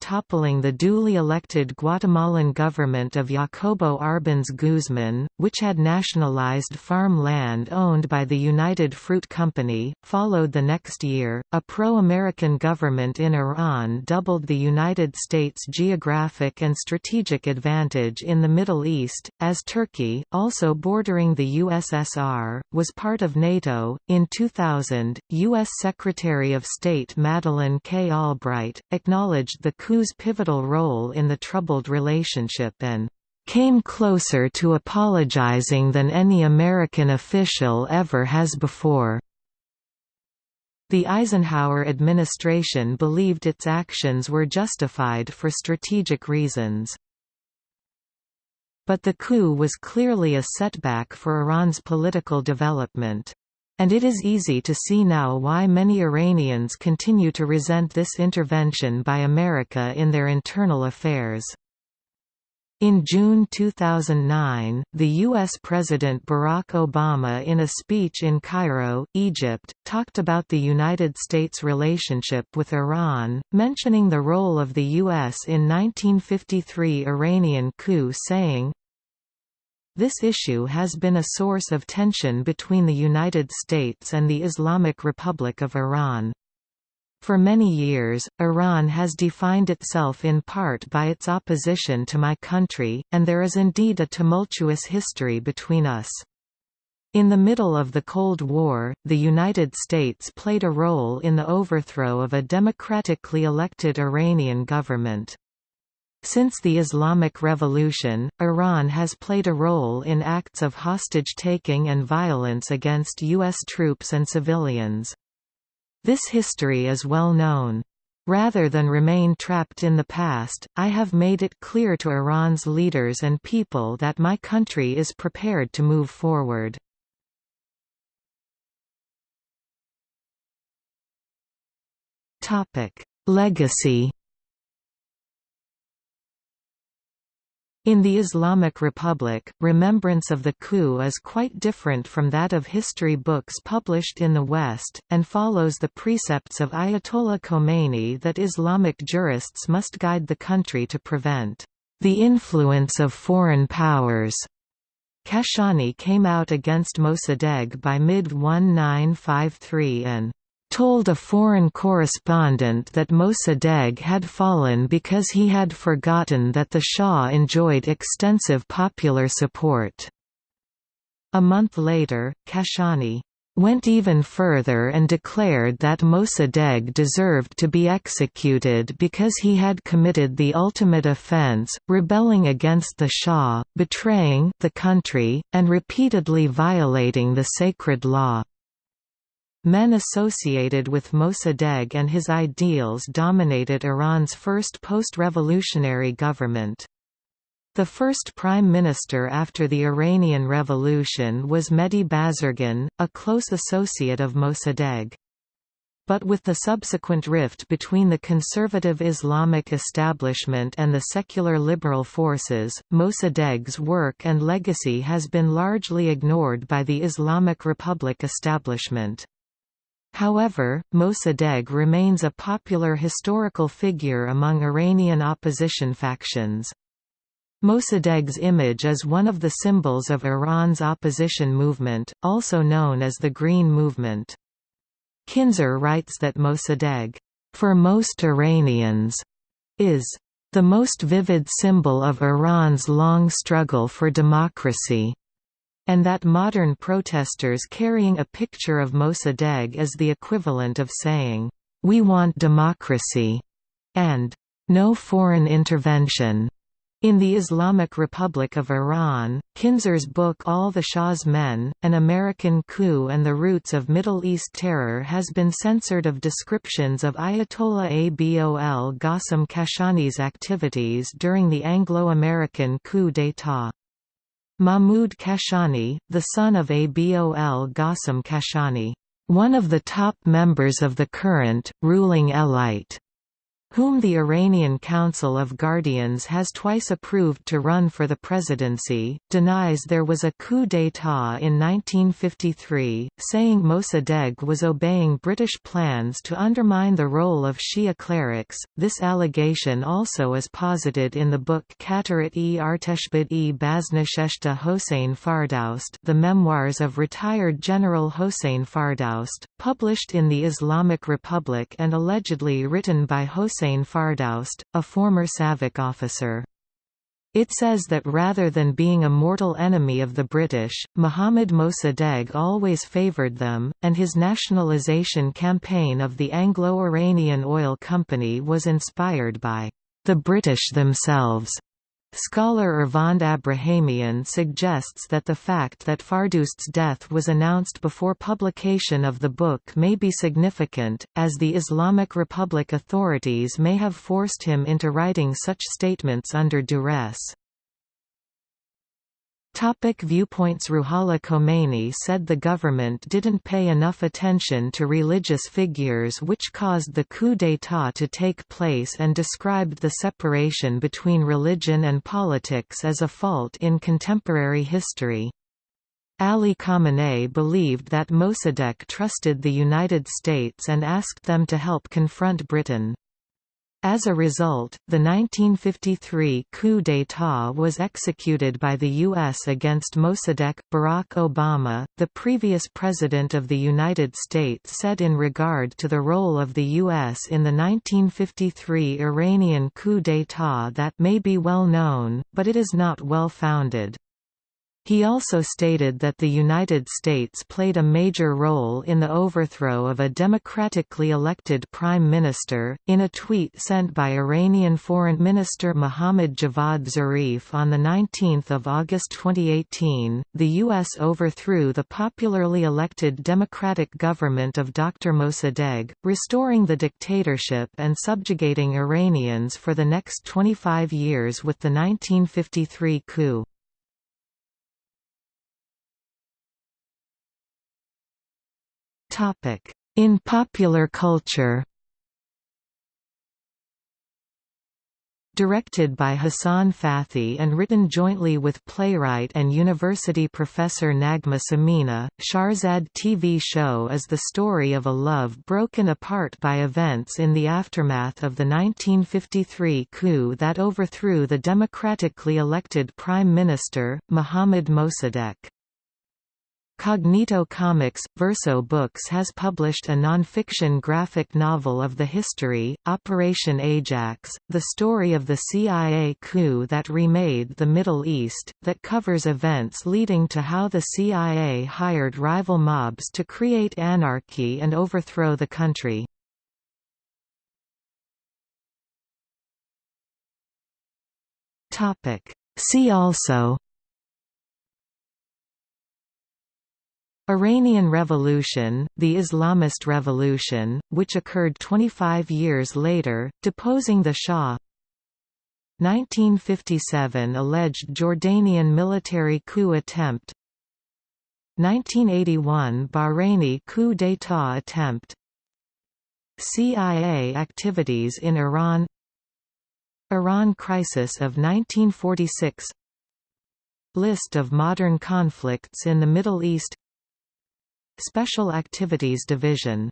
toppling the duly elected Guatemalan government of Jacobo Arbenz Guzman, which had nationalized farm land owned by the United Fruit Company, followed the next year. A pro-American government in Iran doubled the United States' geographic and strategic advantage in the Middle East, as Turkey, also bordering the USSR, was part of NATO NATO. In 2000, U.S. Secretary of State Madeleine K. Albright acknowledged the coup's pivotal role in the troubled relationship and came closer to apologizing than any American official ever has before. The Eisenhower administration believed its actions were justified for strategic reasons. But the coup was clearly a setback for Iran's political development. And it is easy to see now why many Iranians continue to resent this intervention by America in their internal affairs. In June 2009, the U.S. President Barack Obama in a speech in Cairo, Egypt, talked about the United States' relationship with Iran, mentioning the role of the U.S. in 1953 Iranian coup saying, this issue has been a source of tension between the United States and the Islamic Republic of Iran. For many years, Iran has defined itself in part by its opposition to my country, and there is indeed a tumultuous history between us. In the middle of the Cold War, the United States played a role in the overthrow of a democratically elected Iranian government. Since the Islamic Revolution, Iran has played a role in acts of hostage-taking and violence against U.S. troops and civilians. This history is well known. Rather than remain trapped in the past, I have made it clear to Iran's leaders and people that my country is prepared to move forward. Legacy In the Islamic Republic, remembrance of the coup is quite different from that of history books published in the West, and follows the precepts of Ayatollah Khomeini that Islamic jurists must guide the country to prevent the influence of foreign powers. Kashani came out against Mossadegh by mid-1953 and told a foreign correspondent that Mossadegh had fallen because he had forgotten that the Shah enjoyed extensive popular support. A month later, Kashani went even further and declared that Mossadegh deserved to be executed because he had committed the ultimate offense, rebelling against the Shah, betraying the country, and repeatedly violating the sacred law. Men associated with Mossadegh and his ideals dominated Iran's first post-revolutionary government. The first prime minister after the Iranian Revolution was Mehdi Bazargan, a close associate of Mossadegh. But with the subsequent rift between the conservative Islamic establishment and the secular liberal forces, Mossadegh's work and legacy has been largely ignored by the Islamic Republic establishment. However, Mossadegh remains a popular historical figure among Iranian opposition factions. Mossadegh's image is one of the symbols of Iran's opposition movement, also known as the Green Movement. Kinzer writes that Mossadegh, for most Iranians, is the most vivid symbol of Iran's long struggle for democracy and that modern protesters carrying a picture of Mossadegh is the equivalent of saying, "'We want democracy' and "'No foreign intervention' In the Islamic Republic of Iran, Kinzer's book All the Shah's Men, An American Coup and the Roots of Middle East Terror has been censored of descriptions of Ayatollah Abol Qasim Kashani's activities during the Anglo-American coup d'état. Mahmud Kashani, the son of Abol Qasim Kashani, one of the top members of the current, ruling elite whom the Iranian Council of Guardians has twice approved to run for the presidency, denies there was a coup d'état in 1953, saying Mossadegh was obeying British plans to undermine the role of Shia clerics. This allegation also is posited in the book Khaterat-e Arteshbod-e Baznasheshta Hossein Fardoust The Memoirs of Retired General Hossein Fardoust, published in the Islamic Republic and allegedly written by Hossein Hussein Fardoust, a former SAVAK officer. It says that rather than being a mortal enemy of the British, Muhammad Mossadegh always favoured them, and his nationalisation campaign of the Anglo-Iranian Oil Company was inspired by the British themselves. Scholar Ervand Abrahamian suggests that the fact that Fardoust's death was announced before publication of the book may be significant, as the Islamic Republic authorities may have forced him into writing such statements under duress. Topic viewpoints Ruhollah Khomeini said the government didn't pay enough attention to religious figures which caused the coup d'état to take place and described the separation between religion and politics as a fault in contemporary history. Ali Khamenei believed that Mossadegh trusted the United States and asked them to help confront Britain. As a result, the 1953 coup d'état was executed by the U.S. against Mossadegh. Barack Obama, the previous President of the United States said in regard to the role of the U.S. in the 1953 Iranian coup d'état that may be well known, but it is not well founded. He also stated that the United States played a major role in the overthrow of a democratically elected prime minister. In a tweet sent by Iranian Foreign Minister Mohammad Javad Zarif on the 19th of August 2018, the US overthrew the popularly elected democratic government of Dr. Mossadegh, restoring the dictatorship and subjugating Iranians for the next 25 years with the 1953 coup. Topic: In popular culture. Directed by Hassan Fathi and written jointly with playwright and university professor Naghmeh Samini, Shahrzad TV show is the story of a love broken apart by events in the aftermath of the 1953 coup that overthrew the democratically elected Prime Minister, Mohammad Mossadegh. Cognito Comics – Verso Books has published a non-fiction graphic novel of the history, Operation Ajax, the story of the CIA coup that remade the Middle East, that covers events leading to how the CIA hired rival mobs to create anarchy and overthrow the country. See also Iranian Revolution, the Islamist Revolution, which occurred 25 years later, deposing the Shah. 1957 alleged Jordanian military coup attempt. 1981 Bahraini coup d'état attempt. CIA activities in Iran. Iran crisis of 1946 List of modern conflicts in the Middle East Special Activities Division